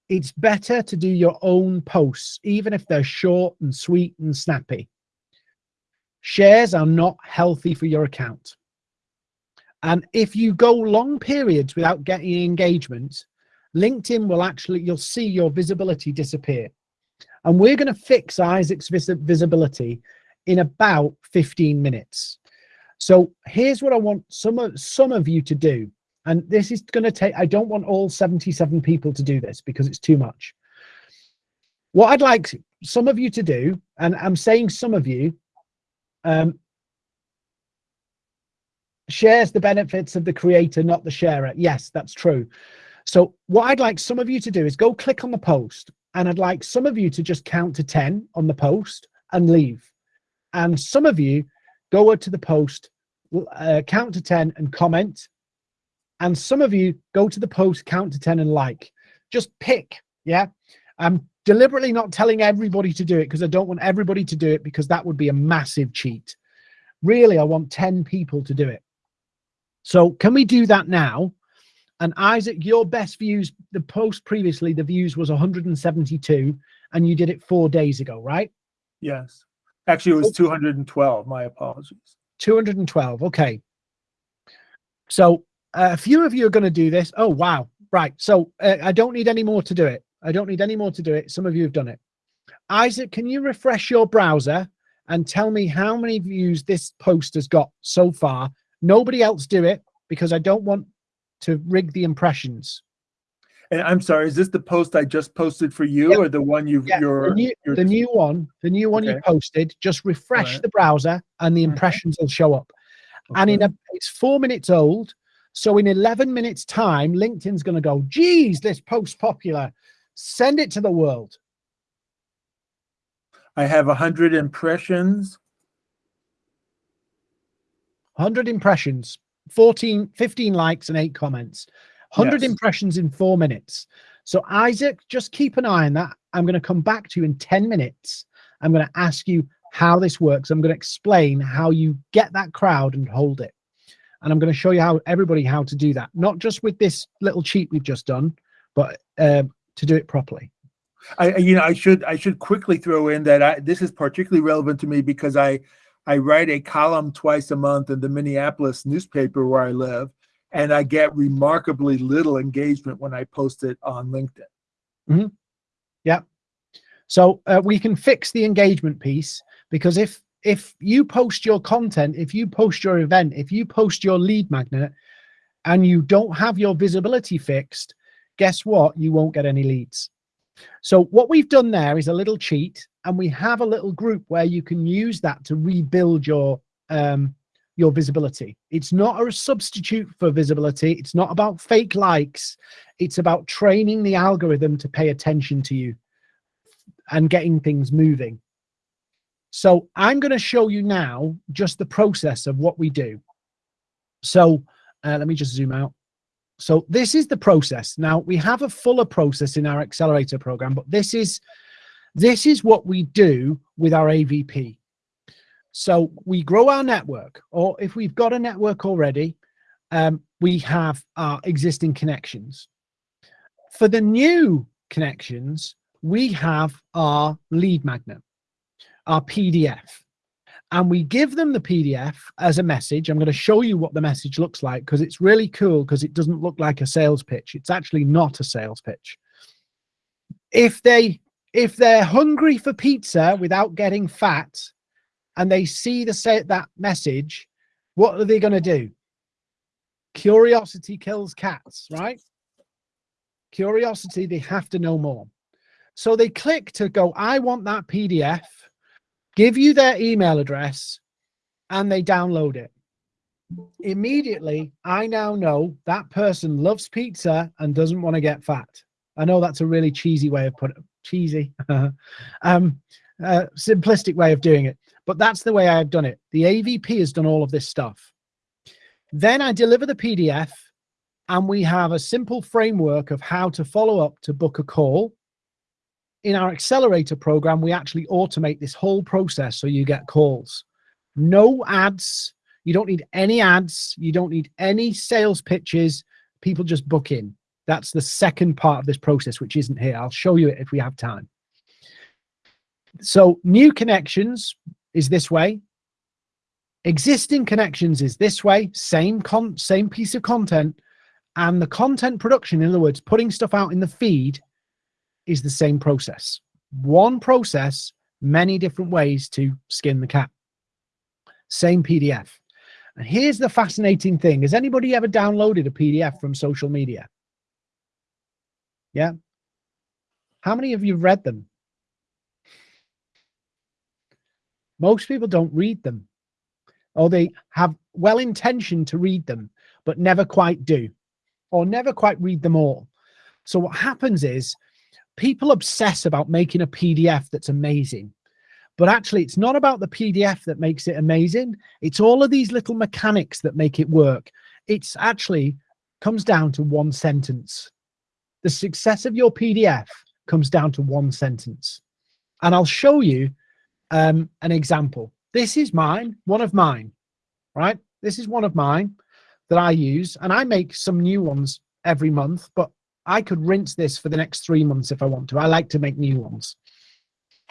It's better to do your own posts, even if they're short and sweet and snappy. Shares are not healthy for your account. And if you go long periods without getting engagement, LinkedIn will actually, you'll see your visibility disappear. And we're going to fix Isaac's vis visibility in about 15 minutes. So here's what I want some of, some of you to do. And this is going to take, I don't want all 77 people to do this because it's too much. What I'd like some of you to do, and I'm saying some of you, um, shares the benefits of the creator, not the sharer. Yes, that's true. So what I'd like some of you to do is go click on the post and I'd like some of you to just count to 10 on the post and leave. And some of you go to the post, uh, count to 10 and comment. And some of you go to the post, count to 10 and like. Just pick, yeah? I'm deliberately not telling everybody to do it because I don't want everybody to do it because that would be a massive cheat. Really, I want 10 people to do it. So can we do that now? And Isaac, your best views, the post previously, the views was 172 and you did it four days ago, right? Yes. Actually, it was 212. My apologies. 212. Okay. So uh, a few of you are going to do this. Oh, wow. Right. So uh, I don't need any more to do it. I don't need any more to do it. Some of you have done it. Isaac, can you refresh your browser and tell me how many views this post has got so far? Nobody else do it because I don't want to rig the impressions. And I'm sorry, is this the post I just posted for you Yep. or the one you've, Yeah, you're, the new, the new one, the new one you posted, just refresh Alright. the browser and the Mhm. impressions will show up. And in a, it's four minutes old. So in 11 minutes time, LinkedIn's going to go, geez, this post popular. Send it to the world. I have a hundred impressions. 100 impressions, 14, 15 likes and eight comments. 100 Yes. impressions in four minutes. So Isaac, just keep an eye on that. I'm going to come back to you in 10 minutes. I'm going to ask you how this works. I'm going to explain how you get that crowd and hold it. And I'm going to show you how everybody how to do that, not just with this little cheat we've just done, but um, to do it properly. I, I- you know, I should, I should quickly throw in that I, this is particularly relevant to me because I, I write a column twice a month in the Minneapolis newspaper where I live, and I get remarkably little engagement when I post it on LinkedIn. Yeah. So uh, we can fix the engagement piece because if if you post your content, if you post your event, if you post your lead magnet, and you don't have your visibility fixed, guess what? You won't get any leads. So what we've done there is a little cheat, and we have a little group where you can use that to rebuild your um, your visibility. It's not a substitute for visibility. It's not about fake likes. It's about training the algorithm to pay attention to you and getting things moving. So I'm going to show you now just the process of what we do. So uh, let me just zoom out. So this is the process. Now we have a fuller process in our accelerator program, but this is this is what we do with our AVP. So we grow our network, or if we've got a network already, um, we have our existing connections. For the new connections, we have our lead magnet, our PDF, and we give them the PDF as a message. I'm going to show you what the message looks like because it's really cool because it doesn't look like a sales pitch. It's actually not a sales pitch. If they if they're hungry for pizza without getting fat and they see the say that message, what are they going to do? Curiosity kills cats, right? Curiosity, they have to know more. So they click to go, I want that PDF, give you their email address, and they download it. Immediately, I now know that person loves pizza and doesn't want to get fat. I know that's a really cheesy way of putting it, cheesy, um, uh, simplistic way of doing it, but that's the way I've done it. The AVP has done all of this stuff. Then I deliver the PDF and we have a simple framework of how to follow up to book a call. In our accelerator program, we actually automate this whole process so you get calls. No ads. You don't need any ads. You don't need any sales pitches. People just book in. That's the second part of this process, which isn't here. I'll show you it if we have time. So new connections is this way. Existing connections is this way, same con same piece of content. And the content production, in other words, putting stuff out in the feed is the same process. One process, many different ways to skin the cat. Same PDF. And here's the fascinating thing. Has anybody ever downloaded a PDF from social media? Yeah. How many of you read them? Most people don't read them. Or they have well intention to read them, but never quite do, or never quite read them all. So what happens is people obsess about making a PDF that's amazing. But actually, it's not about the PDF that makes it amazing. It's all of these little mechanics that make it work. It's actually comes down to one sentence. The success of your PDF comes down to one sentence. And I'll show you um, an example. This is mine, one of mine, right? This is one of mine that I use, and I make some new ones every month, but I could rinse this for the next three months if I want to. I like to make new ones.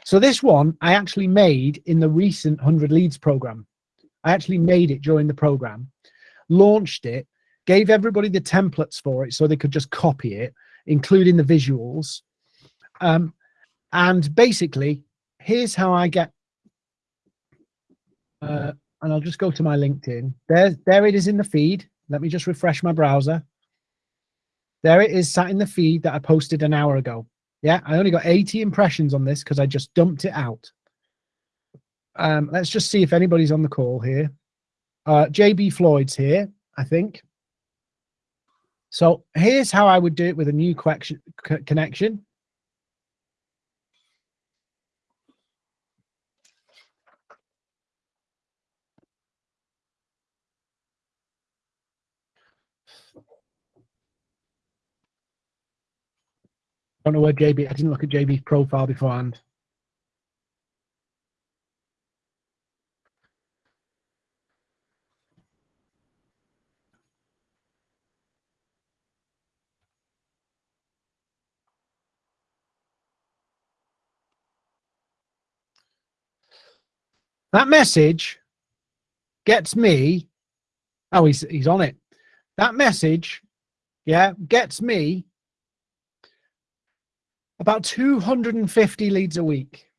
So this one I actually made in the recent 100 leads program. I actually made it during the program, launched it, gave everybody the templates for it so they could just copy it, including the visuals. Um, and basically, here's how I get, uh, and I'll just go to my LinkedIn. There, there it is in the feed. Let me just refresh my browser. There it is sat in the feed that I posted an hour ago. Yeah, I only got 80 impressions on this because I just dumped it out. Um, let's just see if anybody's on the call here. Uh, JB Floyd's here, I think. So here's how I would do it with a new connection. I don't know where JB, I didn't look at JB's profile beforehand. That message gets me. Oh, he's he's on it. That message, yeah, gets me about 250 leads a week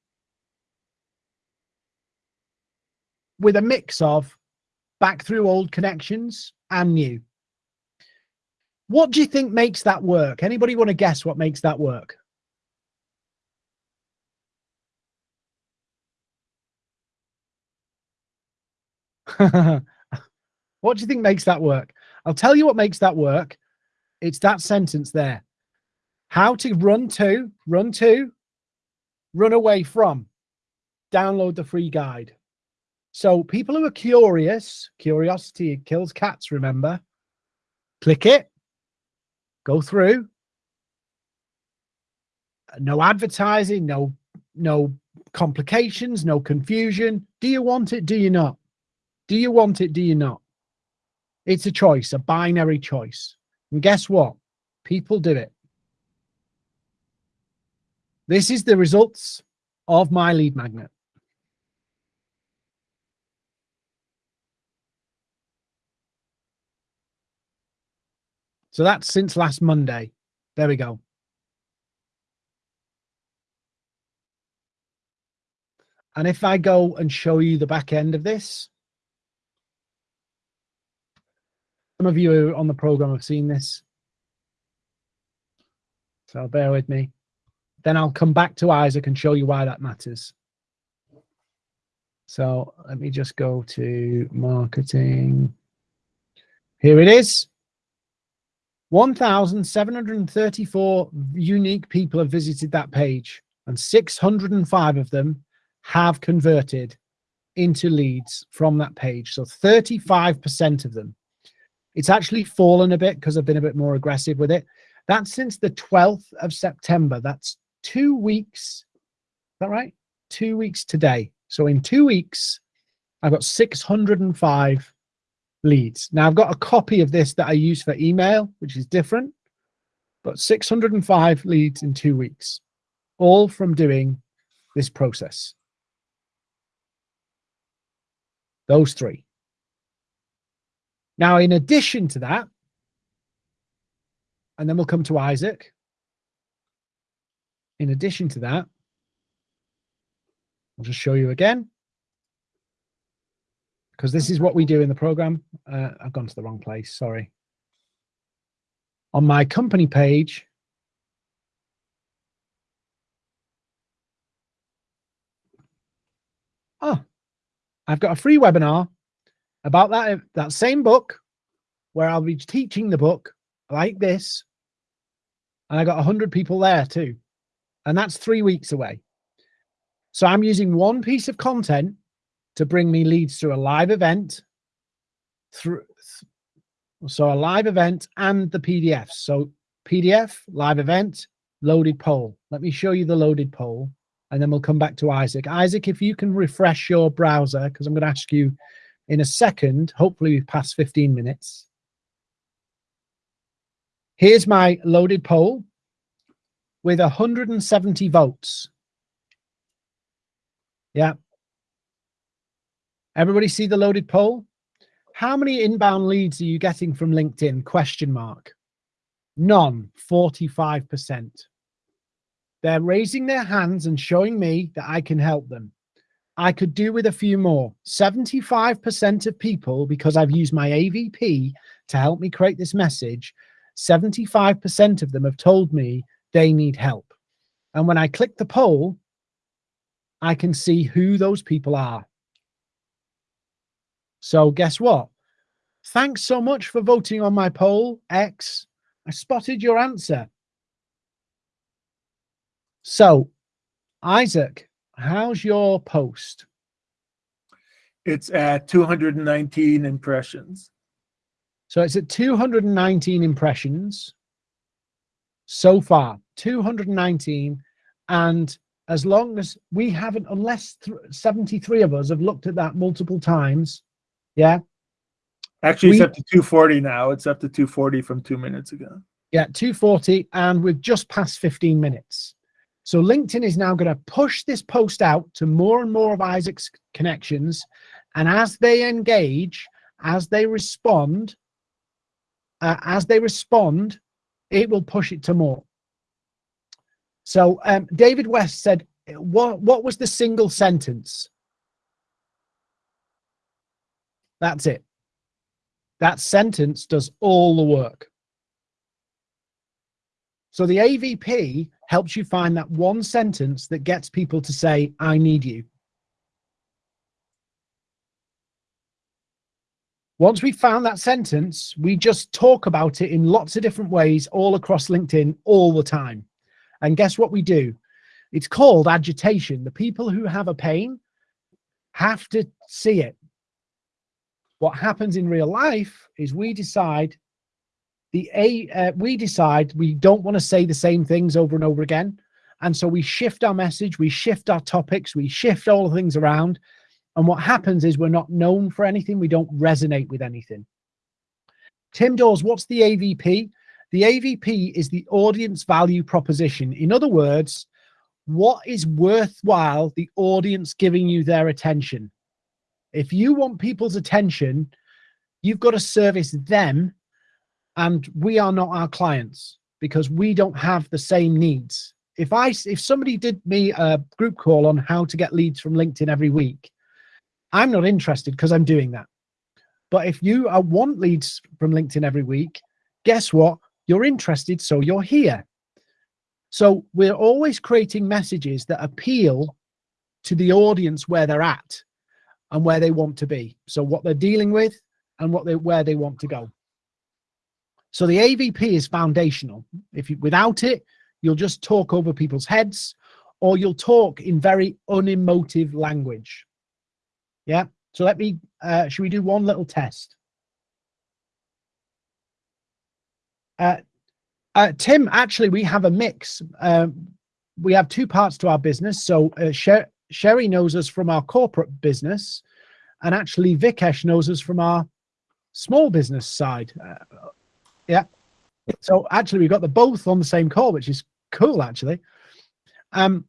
with a mix of back through old connections and new. What do you think makes that work? Anybody want to guess what makes that work? what do you think makes that work? I'll tell you what makes that work. It's that sentence there how to run to, run to, run away from. Download the free guide. So people who are curious, curiosity kills cats, remember, click it, go through. No advertising, no, no complications, no confusion. Do you want it? Do you not? Do you want it? Do you not? It's a choice, a binary choice. And guess what? People do it. This is the results of my lead magnet. So that's since last Monday. There we go. And if I go and show you the back end of this, some of you on the program have seen this. So bear with me. Then I'll come back to Isaac and show you why that matters. So let me just go to marketing. Here it is. 1,734 unique people have visited that page and 605 of them have converted into leads from that page. So 35% of them. It's actually fallen a bit because I've been a bit more aggressive with it. That's since the 12th of September. That's two weeks. Is that right? Two weeks today. So in two weeks, I've got 605 leads. Now I've got a copy of this that I use for email, which is different, but 605 leads in two weeks, all from doing this process. Those three. Now, in addition to that, and then we'll come to Isaac. In addition to that, I'll just show you again. Because this is what we do in the program. Uh, I've gone to the wrong place, sorry. On my company page, oh, I've got a free webinar about that, um, that same book where I'll be teaching the book like this. And I got 100 people there too. And that's three weeks away. So I'm using one piece of content to bring me leads through a live event, through so a live event and the PDFs. So PDF, live event, loaded poll. Let me show you the loaded poll and then we'll come back to Isaac. Isaac, if you can refresh your browser, because I'm going to ask you in a second, hopefully we've passed 15 minutes. Here's my loaded poll with 170 votes. Yeah. Everybody see the loaded poll? How many inbound leads are you getting from LinkedIn? Question mark. None, 45%. They're raising their hands and showing me that I can help them. I could do with a few more. 75% of people, because I've used my AVP to help me create this message, 75% of them have told me they need help. And when I click the poll, I can see who those people are. So guess what? Thanks so much for voting on my poll, X. I spotted your answer. So, Isaac, How's your post? It's at 219 impressions. So it's at 219 impressions so far, 219. And as long as we haven't, unless 73 of us have looked at that multiple times, yeah. Actually, it's we, up to 240 now. It's up to 240 from two minutes ago. Yeah, 240, and we've just passed 15 minutes. So LinkedIn is now going to push this post out to more and more of Isaac's connections. And as they engage, as they respond, uh, as they respond, it will push it to more. So um, David West said, what, what was the single sentence? That's it. That sentence does all the work. So the AVP helps you find that one sentence that gets people to say, I need you. Once we found that sentence, we just talk about it in lots of different ways all across LinkedIn all the time. And guess what we do? It's called agitation. The people who have a pain have to see it. What happens in real life is we decide the a uh, we decide we don't want to say the same things over and over again. And so we shift our message we shift our topics we shift all the things around. And what happens is we're not known for anything we don't resonate with anything. Tim dawes what's the avp the avp is the audience value proposition. In other words what is worthwhile the audience giving you their attention? If you want people's attention you've got to service them and we are not our clients because we don't have the same needs. if I if somebody did me a group call on how to get leads from LinkedIn every week, I'm not interested because I'm doing that. But if you uh, want leads from LinkedIn every week, guess what? You're interested, so you're here. So we're always creating messages that appeal to the audience where they're at and where they want to be. So what they're dealing with and what they where they want to go. So the AVP is foundational. If you without it, you'll just talk over people's heads or you'll talk in very unemotive language. Yeah. So let me, uh, should we do one little test? Uh, uh, Tim, actually, we have a mix. Um, we have two parts to our business. So uh, Sher Sherry knows us from our corporate business, and actually Vikesh knows us from our small business side. Uh, yeah. So actually, we've got the both on the same call, which is cool, actually. Um,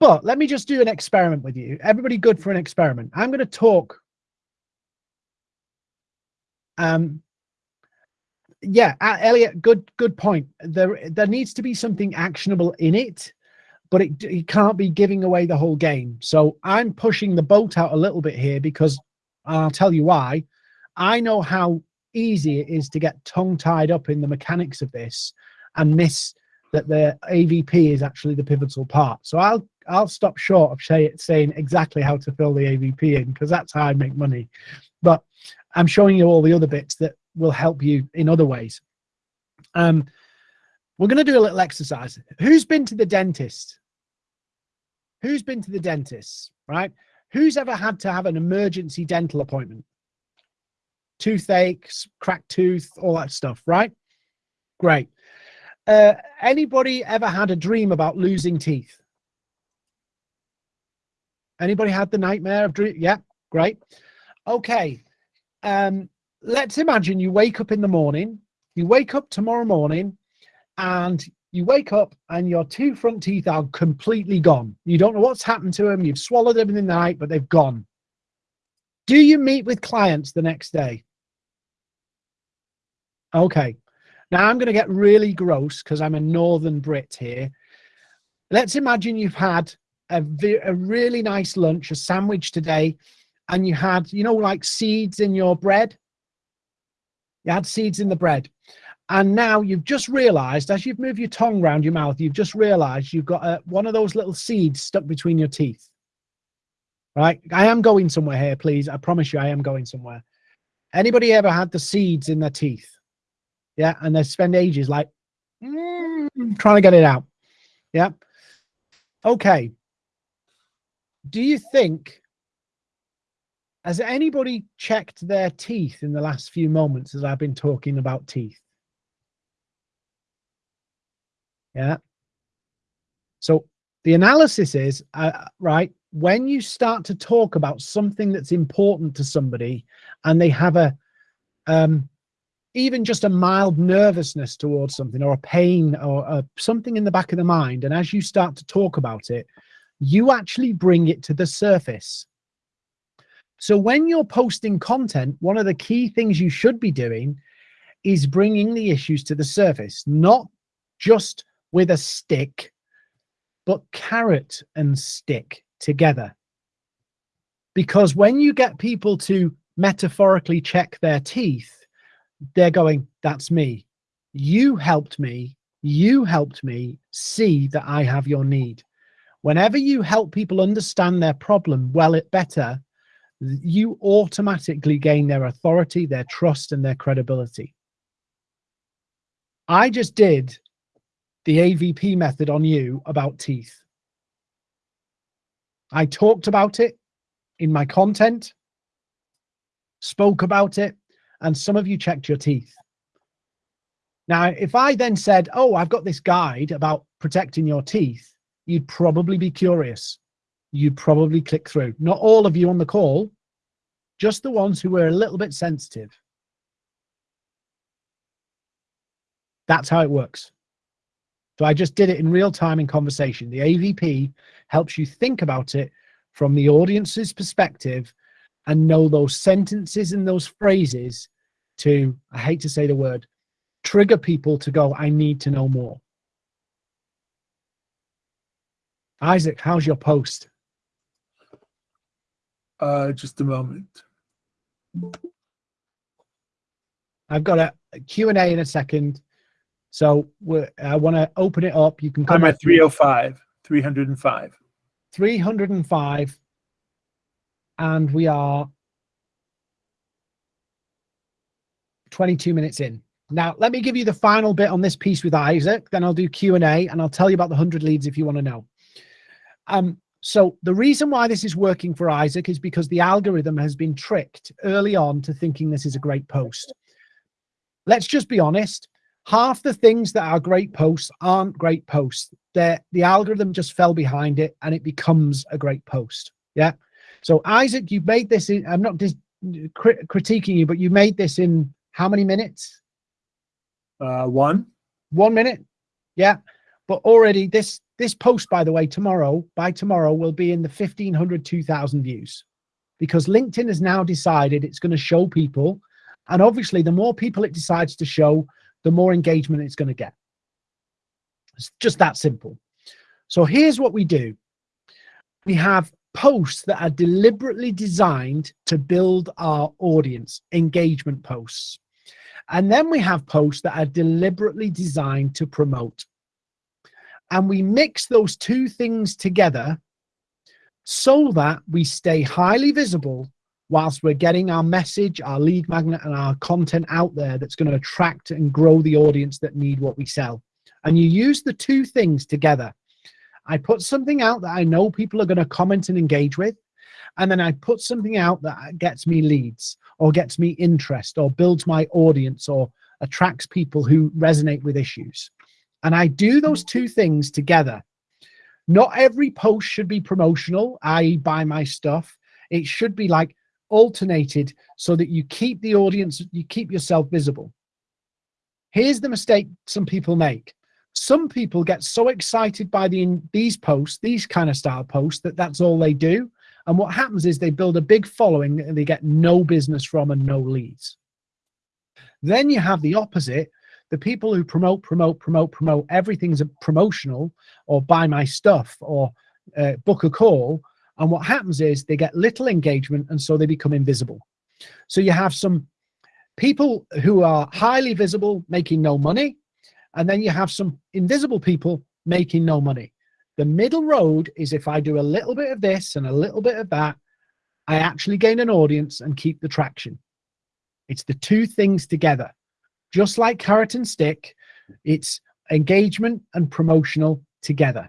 but let me just do an experiment with you. Everybody good for an experiment. I'm going to talk. Um, yeah, uh, Elliot, good, good point. There, there needs to be something actionable in it, but it, it can't be giving away the whole game. So I'm pushing the boat out a little bit here because I'll tell you why. I know how easy it is to get tongue tied up in the mechanics of this and miss that the AVP is actually the pivotal part. So I'll I'll stop short of say, saying exactly how to fill the AVP in because that's how I make money. But I'm showing you all the other bits that will help you in other ways. Um, we're going to do a little exercise. Who's been to the dentist? Who's been to the dentist, right? Who's ever had to have an emergency dental appointment? Toothaches, cracked tooth, all that stuff, right? Great. Uh, anybody ever had a dream about losing teeth? Anybody had the nightmare of dream? Yeah, great. Okay. Um, let's imagine you wake up in the morning, you wake up tomorrow morning and you wake up and your two front teeth are completely gone. You don't know what's happened to them. You've swallowed them in the night, but they've gone. Do you meet with clients the next day? Okay. Now I'm going to get really gross because I'm a Northern Brit here. Let's imagine you've had a, a really nice lunch, a sandwich today, and you had, you know, like seeds in your bread. You had seeds in the bread. And now you've just realized, as you've moved your tongue around your mouth, you've just realized you've got a, one of those little seeds stuck between your teeth. Right? I am going somewhere here, please. I promise you I am going somewhere. Anybody ever had the seeds in their teeth? Yeah, and they spend ages like mm, trying to get it out. Yeah. Okay. Do you think has anybody checked their teeth in the last few moments as I've been talking about teeth? Yeah. So the analysis is uh, right when you start to talk about something that's important to somebody and they have a um, even just a mild nervousness towards something or a pain or uh, something in the back of the mind. And as you start to talk about it, you actually bring it to the surface. So when you're posting content, one of the key things you should be doing is bringing the issues to the surface, not just with a stick, but carrot and stick together. Because when you get people to metaphorically check their teeth, they're going, that's me. You helped me. You helped me see that I have your need. Whenever you help people understand their problem well it better, you automatically gain their authority, their trust, and their credibility. I just did the AVP method on you about teeth. I talked about it in my content, spoke about it, and some of you checked your teeth. Now, if I then said, oh, I've got this guide about protecting your teeth, you'd probably be curious. You'd probably click through. Not all of you on the call, just the ones who were a little bit sensitive. That's how it works. So I just did it in real time in conversation. The AVP helps you think about it from the audience's perspective and know those sentences and those phrases to, I hate to say the word, trigger people to go, I need to know more. Isaac, how's your post? Uh, just a moment. I've got a, a Q&A in a second. So we're, I want to open it up. You can come I'm at 305, 305. 305 and we are 22 minutes in. Now, let me give you the final bit on this piece with Isaac, then I'll do Q&A and I'll tell you about the 100 leads if you want to know. Um, so the reason why this is working for Isaac is because the algorithm has been tricked early on to thinking this is a great post. Let's just be honest. Half the things that are great posts aren't great posts. They're, the algorithm just fell behind it and it becomes a great post. Yeah. So Isaac, you've made this in, I'm not dis, crit, critiquing you, but you made this in how many minutes? Uh, one. One minute. Yeah. But already this, this post, by the way, tomorrow, by tomorrow will be in the 1500, 2000 views because LinkedIn has now decided it's going to show people. And obviously the more people it decides to show, the more engagement it's going to get. It's just that simple. So here's what we do. We have posts that are deliberately designed to build our audience, engagement posts. And then we have posts that are deliberately designed to promote. And we mix those two things together so that we stay highly visible whilst we're getting our message, our lead magnet and our content out there that's going to attract and grow the audience that need what we sell. And you use the two things together. I put something out that I know people are going to comment and engage with. And then I put something out that gets me leads or gets me interest or builds my audience or attracts people who resonate with issues. And I do those two things together. Not every post should be promotional, i.e. buy my stuff. It should be like alternated so that you keep the audience, you keep yourself visible. Here's the mistake some people make. Some people get so excited by the, these posts, these kind of style posts, that that's all they do. And what happens is they build a big following and they get no business from and no leads. Then you have the opposite, the people who promote, promote, promote, promote, everything's a promotional or buy my stuff or uh, book a call. And what happens is they get little engagement and so they become invisible. So you have some people who are highly visible making no money. And then you have some invisible people making no money. The middle road is if I do a little bit of this and a little bit of that, I actually gain an audience and keep the traction. It's the two things together. Just like carrot and stick, it's engagement and promotional together.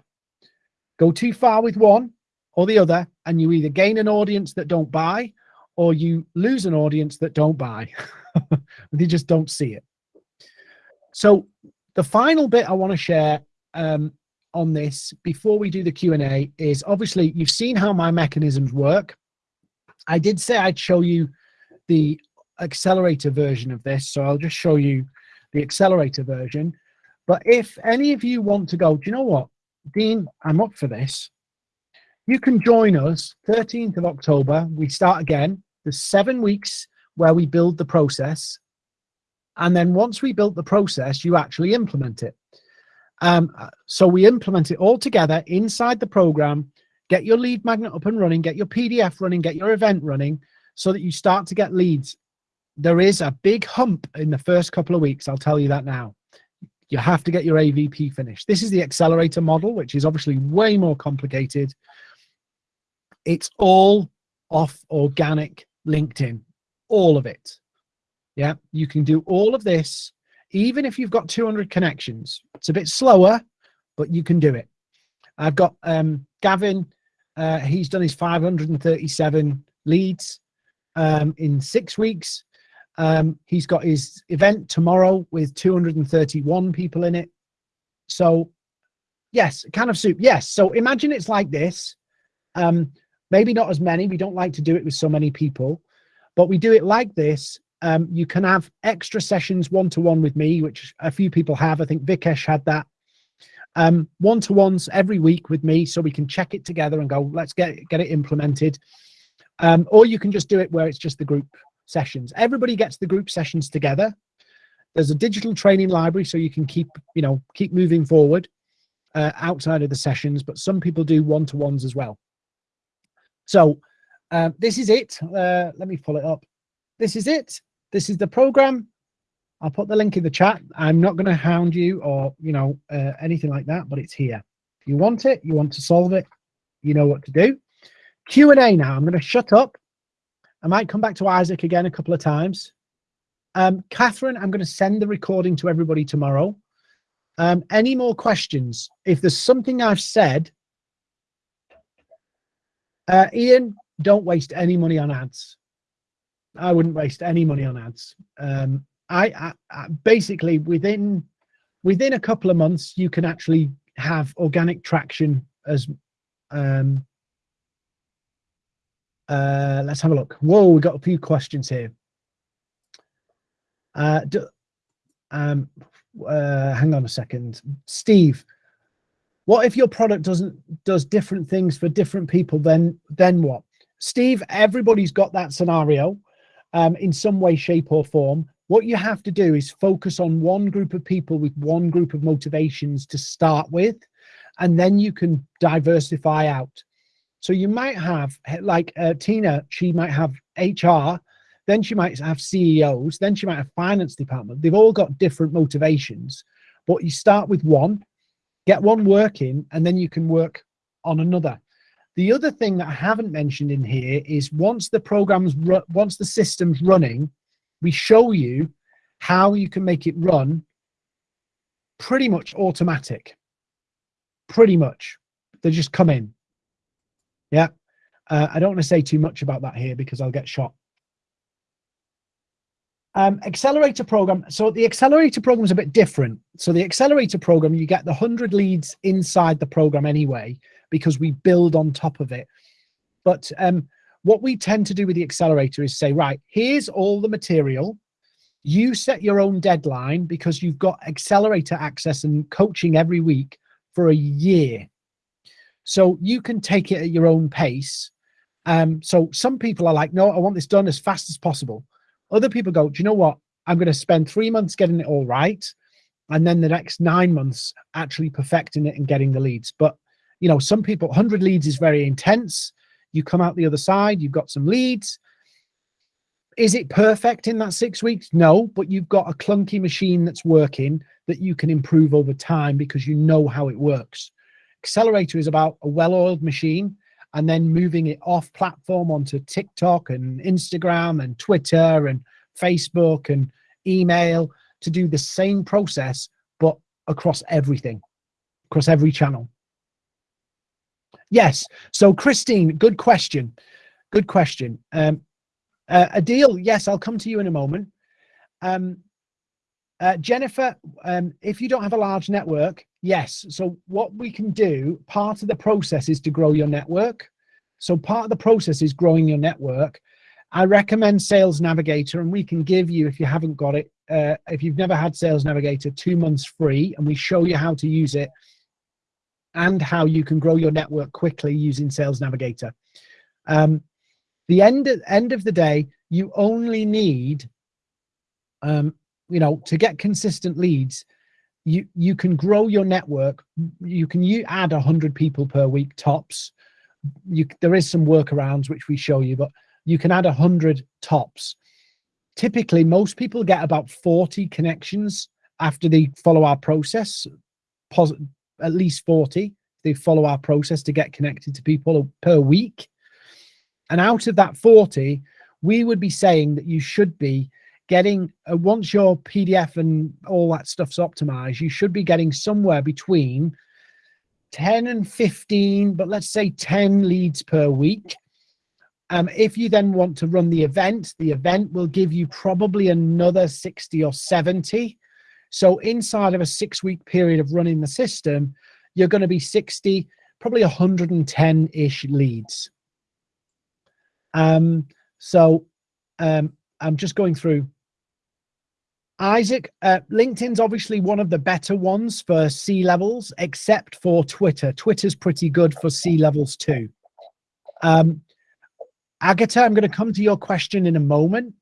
Go too far with one or the other, and you either gain an audience that don't buy or you lose an audience that don't buy. they just don't see it. So the final bit I want to share um, on this before we do the Q&A is obviously you've seen how my mechanisms work. I did say I'd show you the accelerator version of this, so I'll just show you the accelerator version. But if any of you want to go, do you know what, Dean, I'm up for this. You can join us 13th of October. We start again. There's seven weeks where we build the process. And then once we built the process, you actually implement it. Um, so we implement it all together inside the program, get your lead magnet up and running, get your PDF running, get your event running so that you start to get leads. There is a big hump in the first couple of weeks. I'll tell you that now. You have to get your AVP finished. This is the accelerator model, which is obviously way more complicated. It's all off organic LinkedIn, all of it. Yeah, you can do all of this even if you've got 200 connections. It's a bit slower, but you can do it. I've got um, Gavin, uh, he's done his 537 leads um, in six weeks. Um, he's got his event tomorrow with 231 people in it. So yes, can of soup. Yes. So imagine it's like this. Um, maybe not as many. We don't like to do it with so many people, but we do it like this um, you can have extra sessions one-to-one -one with me, which a few people have. I think Vikesh had that. Um, one-to-ones every week with me so we can check it together and go, let's get, get it implemented. Um, or you can just do it where it's just the group sessions. Everybody gets the group sessions together. There's a digital training library so you can keep, you know, keep moving forward. uh, outside of the sessions, but some people do one-to-ones as well. So uh, this is it. Uh, let me pull it up. This is it. This is the program. I'll put the link in the chat. I'm not going to hound you or, you know, uh, anything like that, but it's here. If you want it, you want to solve it, you know what to do. Q&A now. I'm going to shut up. I might come back to Isaac again a couple of times. Um, Catherine, I'm going to send the recording to everybody tomorrow. Um, any more questions? If there's something I've said, uh, Ian, don't waste any money on ads. I wouldn't waste any money on ads. Um, I, I, I basically within within a couple of months you can actually have organic traction as um, uh, let's have a look. Whoa, we got a few questions here. Uh, do, um, uh, hang on a second, Steve. What if your product doesn't does different things for different people? Then then what? Steve, everybody's got that scenario um, in some way, shape, or form. What you have to do is focus on one group of people with one group of motivations to start with, and then you can diversify out. So you might have, like uh, Tina, she might have HR, then she might have CEOs, then she might have finance department. They've all got different motivations, but you start with one, get one working, and then you can work on another. The other thing that I haven't mentioned in here is once the program's, once the system's running, we show you how you can make it run pretty much automatic. Pretty much. They just come in. Yeah. Uh, I don't want to say too much about that here because I'll get shot. Um, accelerator program. So the accelerator program is a bit different. So the accelerator program, you get the 100 leads inside the program anyway, because we build on top of it. But um, what we tend to do with the accelerator is say, right, here's all the material. You set your own deadline because you've got accelerator access and coaching every week for a year. So you can take it at your own pace. Um, so some people are like, no, I want this done as fast as possible. Other people go, do you know what? I'm going to spend three months getting it all right. And then the next nine months actually perfecting it and getting the leads. But, you know, some people, 100 leads is very intense. You come out the other side, you've got some leads. Is it perfect in that six weeks? No, but you've got a clunky machine that's working that you can improve over time because you know how it works. Accelerator is about a well-oiled machine and then moving it off platform onto TikTok and Instagram and Twitter and Facebook and email to do the same process, but across everything, across every channel. Yes. So Christine, good question. Good question. Um, uh, Adil, yes, I'll come to you in a moment. Um, uh, Jennifer, um, if you don't have a large network, yes. So what we can do, part of the process is to grow your network. So part of the process is growing your network. I recommend Sales Navigator and we can give you, if you haven't got it, uh, if you've never had Sales Navigator, two months free and we show you how to use it and how you can grow your network quickly using Sales Navigator. Um, the end, end of the day, you only need um, you know, to get consistent leads, you you can grow your network. You can you add a hundred people per week tops. You there is some workarounds which we show you, but you can add a hundred tops. Typically, most people get about 40 connections after they follow our process, at least 40. They follow our process to get connected to people per week. And out of that 40, we would be saying that you should be getting uh, once your PDF and all that stuff's optimized, you should be getting somewhere between 10 and 15, but let's say 10 leads per week. Um, if you then want to run the event, the event will give you probably another 60 or 70. So inside of a six week period of running the system, you're going to be 60, probably 110-ish leads. Um, so um, I'm just going through Isaac, uh, LinkedIn's obviously one of the better ones for C levels, except for Twitter. Twitter's pretty good for C levels too. Um, Agatha, I'm going to come to your question in a moment,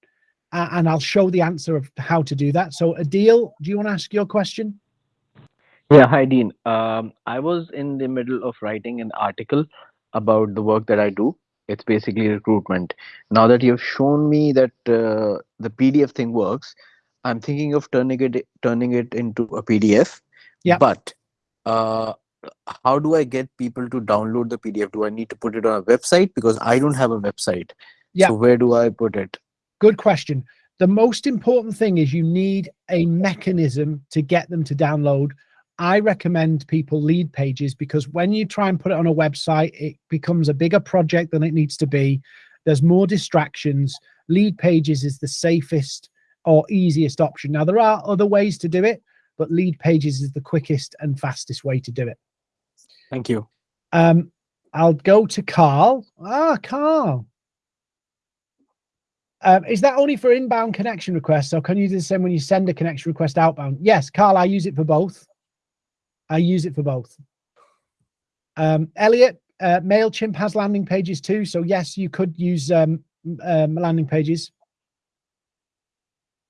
and I'll show the answer of how to do that. So Adil, do you want to ask your question? Yeah, hi Dean. Um, I was in the middle of writing an article about the work that I do. It's basically recruitment. Now that you've shown me that uh, the PDF thing works, I'm thinking of turning it turning it into a PDF. Yeah. But uh, how do I get people to download the PDF? Do I need to put it on a website because I don't have a website? Yeah. So where do I put it? Good question. The most important thing is you need a mechanism to get them to download. I recommend people Leadpages because when you try and put it on a website, it becomes a bigger project than it needs to be. There's more distractions. Leadpages is the safest or easiest option. Now, there are other ways to do it, but Leadpages is the quickest and fastest way to do it. Thank you. Um, I'll go to Carl. Ah, Carl. Um, is that only for inbound connection requests, or can you do the same when you send a connection request outbound? Yes, Carl, I use it for both. I use it for both. Um, Elliot, uh, MailChimp has landing pages too. So yes, you could use um, um, landing pages.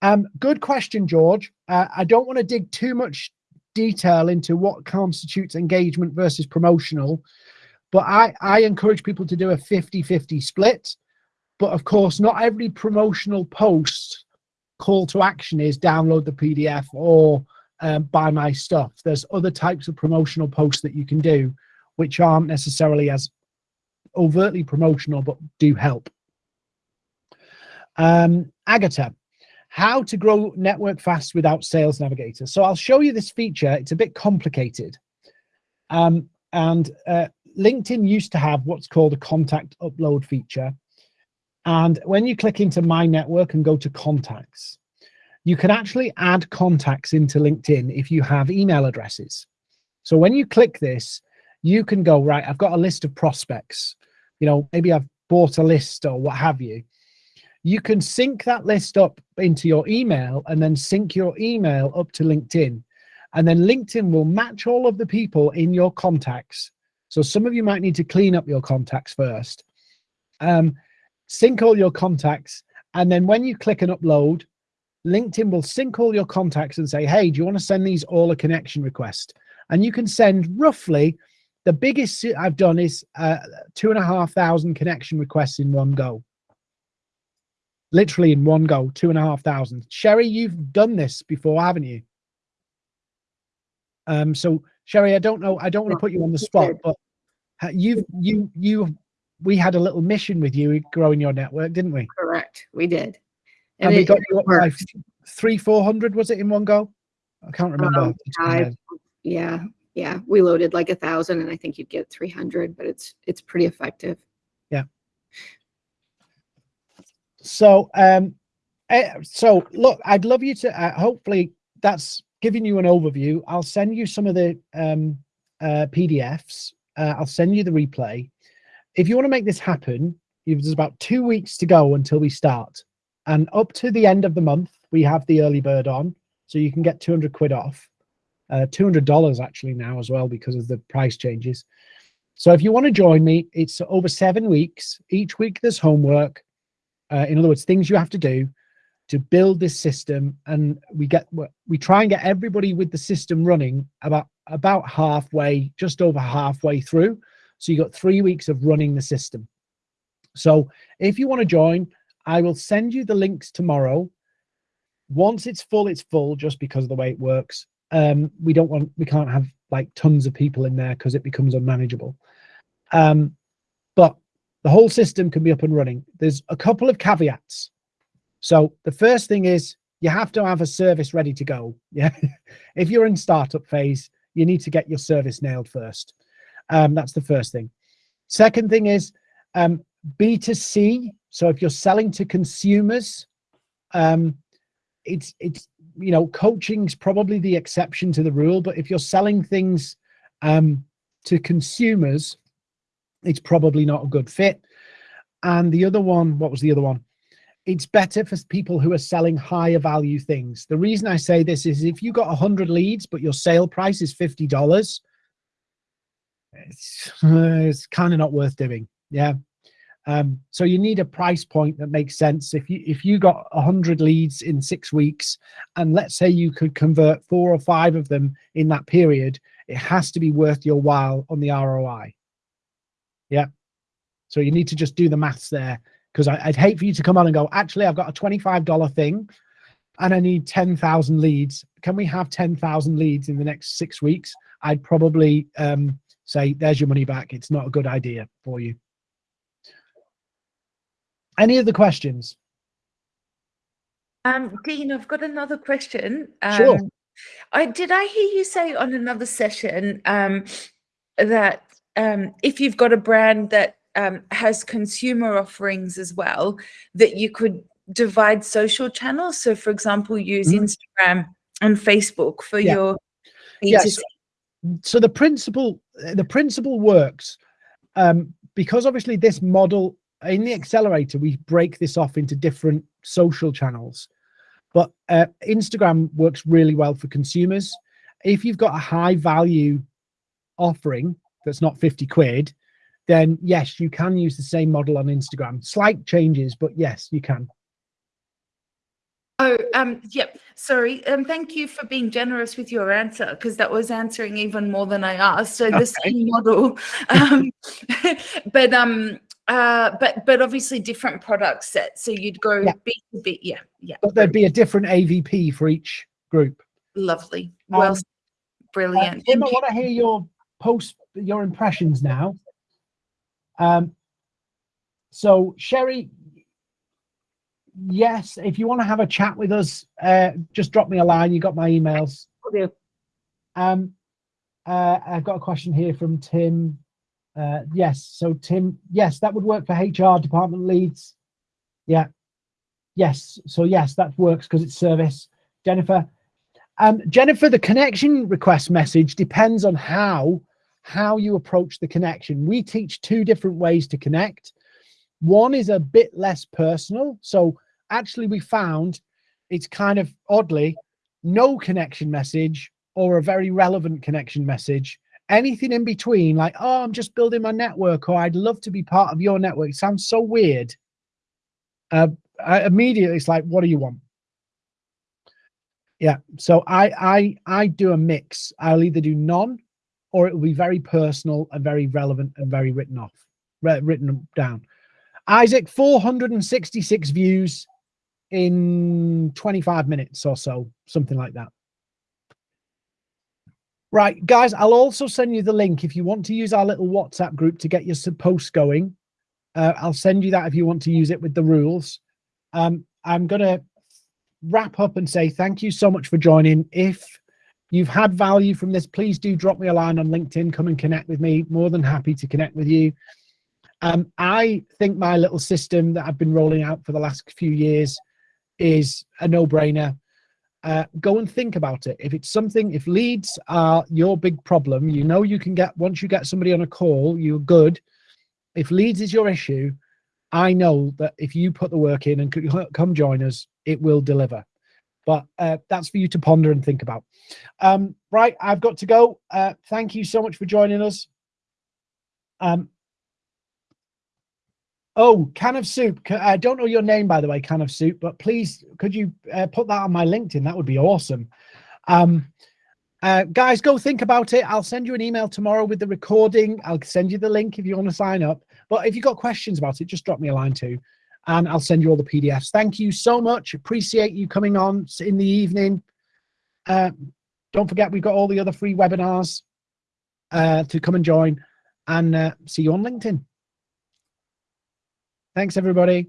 Um, good question, George. Uh, I don't want to dig too much detail into what constitutes engagement versus promotional, but I, I encourage people to do a 50-50 split. But of course, not every promotional post call to action is download the PDF or um, buy my stuff. There's other types of promotional posts that you can do, which aren't necessarily as overtly promotional, but do help. Um, Agatha, how to grow network fast without Sales Navigator. So I'll show you this feature. It's a bit complicated. Um, and uh, LinkedIn used to have what's called a contact upload feature. And when you click into My Network and go to Contacts, you can actually add contacts into LinkedIn if you have email addresses. So when you click this, you can go, right, I've got a list of prospects. You know, maybe I've bought a list or what have you. You can sync that list up into your email and then sync your email up to LinkedIn. And then LinkedIn will match all of the people in your contacts. So some of you might need to clean up your contacts first. Um, sync all your contacts. And then when you click and upload, LinkedIn will sync all your contacts and say, hey, do you want to send these all a connection request? And you can send roughly, the biggest I've done is uh, two and a half thousand connection requests in one go. Literally in one go, two and a half thousand. Sherry, you've done this before, haven't you? Um, so Sherry, I don't know, I don't want to put you on the spot, but you've, you, you, we had a little mission with you growing your network, didn't we? Correct, we did. And, we it- got you up by three, four hundred, was it in one go? I can't remember. Um, off the top of my I- Yeah, yeah, we loaded like a thousand and I think you'd get three hundred, but it's, it's pretty effective. Yeah. So, um, eh, so look, I'd love you to, uh, hopefully that's giving you an overview. I'll send you some of the, um, uh, PDFs. Uh, I'll send you the replay. If you want to make this happen, there's about two weeks to go until we start. And up to the end of the month, we have the early bird on, so you can get 200 quid off. Uh, $200 actually now as well because of the price changes. So if you want to join me, it's over seven weeks. Each week there's homework. Uh, in other words, things you have to do to build this system. And we get we try and get everybody with the system running about about halfway, just over halfway through. So you got three weeks of running the system. So if you want to join, I will send you the links tomorrow. Once it's full, it's full just because of the way it works. Um, we don't want, we can't have like tons of people in there because it becomes unmanageable. Um, but the whole system can be up and running. There's a couple of caveats. So the first thing is you have to have a service ready to go. Yeah. if you're in startup phase, you need to get your service nailed first. Um, that's the first thing. Second thing is um, B2C. So if you're selling to consumers, um, it's, it's, you know, coaching's probably the exception to the rule, but if you're selling things um, to consumers, it's probably not a good fit. And the other one, what was the other one? It's better for people who are selling higher value things. The reason I say this is if you got 100 leads, but your sale price is $50, it's, it's kind of not worth doing. Yeah. Um, so you need a price point that makes sense. If you if you got a hundred leads in six weeks, and let's say you could convert four or five of them in that period, it has to be worth your while on the ROI. Yeah. So you need to just do the maths there because I'd hate for you to come on and go, actually, I've got a $25 thing and I need 10,000 leads. Can we have 10,000 leads in the next six weeks? I'd probably um, say, there's your money back. It's not a good idea for you. Any other questions? Um, Dean, I've got another question. Um, Sure. I did I hear you say on another session um, that um, if you've got a brand that um, has consumer offerings as well, that you could divide social channels. So, for example, use Mhm. Instagram and Facebook for Yeah. your Yes. B2C. so the principle the principle works um, because obviously this model in the accelerator we break this off into different social channels. But uh, instagram works really well for consumers. If you've got a high value offering that's not 50 quid then yes you can use the same model on instagram. Slight changes but yes you can Oh, um, yep. Sorry. Um, thank you for being generous with your answer because that was answering even more than I asked. So the Okay. same model, um, but um, uh, but but obviously different product set. So you'd go Yeah. B to B. Yeah, yeah. but there'd be a different avp for each group Lovely. Well, Um, s- Uh, brilliant. Tim, I want to hear your post, your impressions now. Um, so Sherry, yes, if you want to have a chat with us, uh, just drop me a line. You got my emails. Um, uh, I've got a question here from Tim. Uh, yes, so Tim, yes, that would work for HR department leads. Yeah. Yes, so yes, that works because it's service. Jennifer, um, Jennifer, the connection request message depends on how how you approach the connection. We teach two different ways to connect. One is a bit less personal. So actually, we found it's kind of oddly no connection message or a very relevant connection message. Anything in between, like, oh, I'm just building my network, or I'd love to be part of your network. Sounds so weird. Uh, immediately, it's like, what do you want? Yeah. So I I I do a mix. I'll either do none, or it will be very personal and very relevant and very written off, written down. Isaac, 466 views in 25 minutes or so, something like that. Right, guys, I'll also send you the link if you want to use our little WhatsApp group to get your posts going. Uh, I'll send you that if you want to use it with the rules. Um, I'm going to wrap up and say thank you so much for joining. If you've had value from this, please do drop me a line on LinkedIn. Come and connect with me. More than happy to connect with you. Um, I think my little system that I've been rolling out for the last few years is a no-brainer. Uh, go and think about it. If it's something, if leads are your big problem, you know you can get once you get somebody on a call, you're good. If leads is your issue, I know that if you put the work in and come join us, it will deliver. But uh, that's for you to ponder and think about. Um, right, I've got to go. Uh, thank you so much for joining us. Um, oh, can of soup. I don't know your name, by the way, can of soup, but please could you uh, put that on my LinkedIn? That would be awesome. Um, uh, guys, go think about it. I'll send you an email tomorrow with the recording. I'll send you the link if you want to sign up. But if you've got questions about it, just drop me a line too, and I'll send you all the PDFs. Thank you so much. Appreciate you coming on in the evening. Uh, don't forget, we've got all the other free webinars uh, to come and join, and uh, see you on LinkedIn. Thanks, everybody.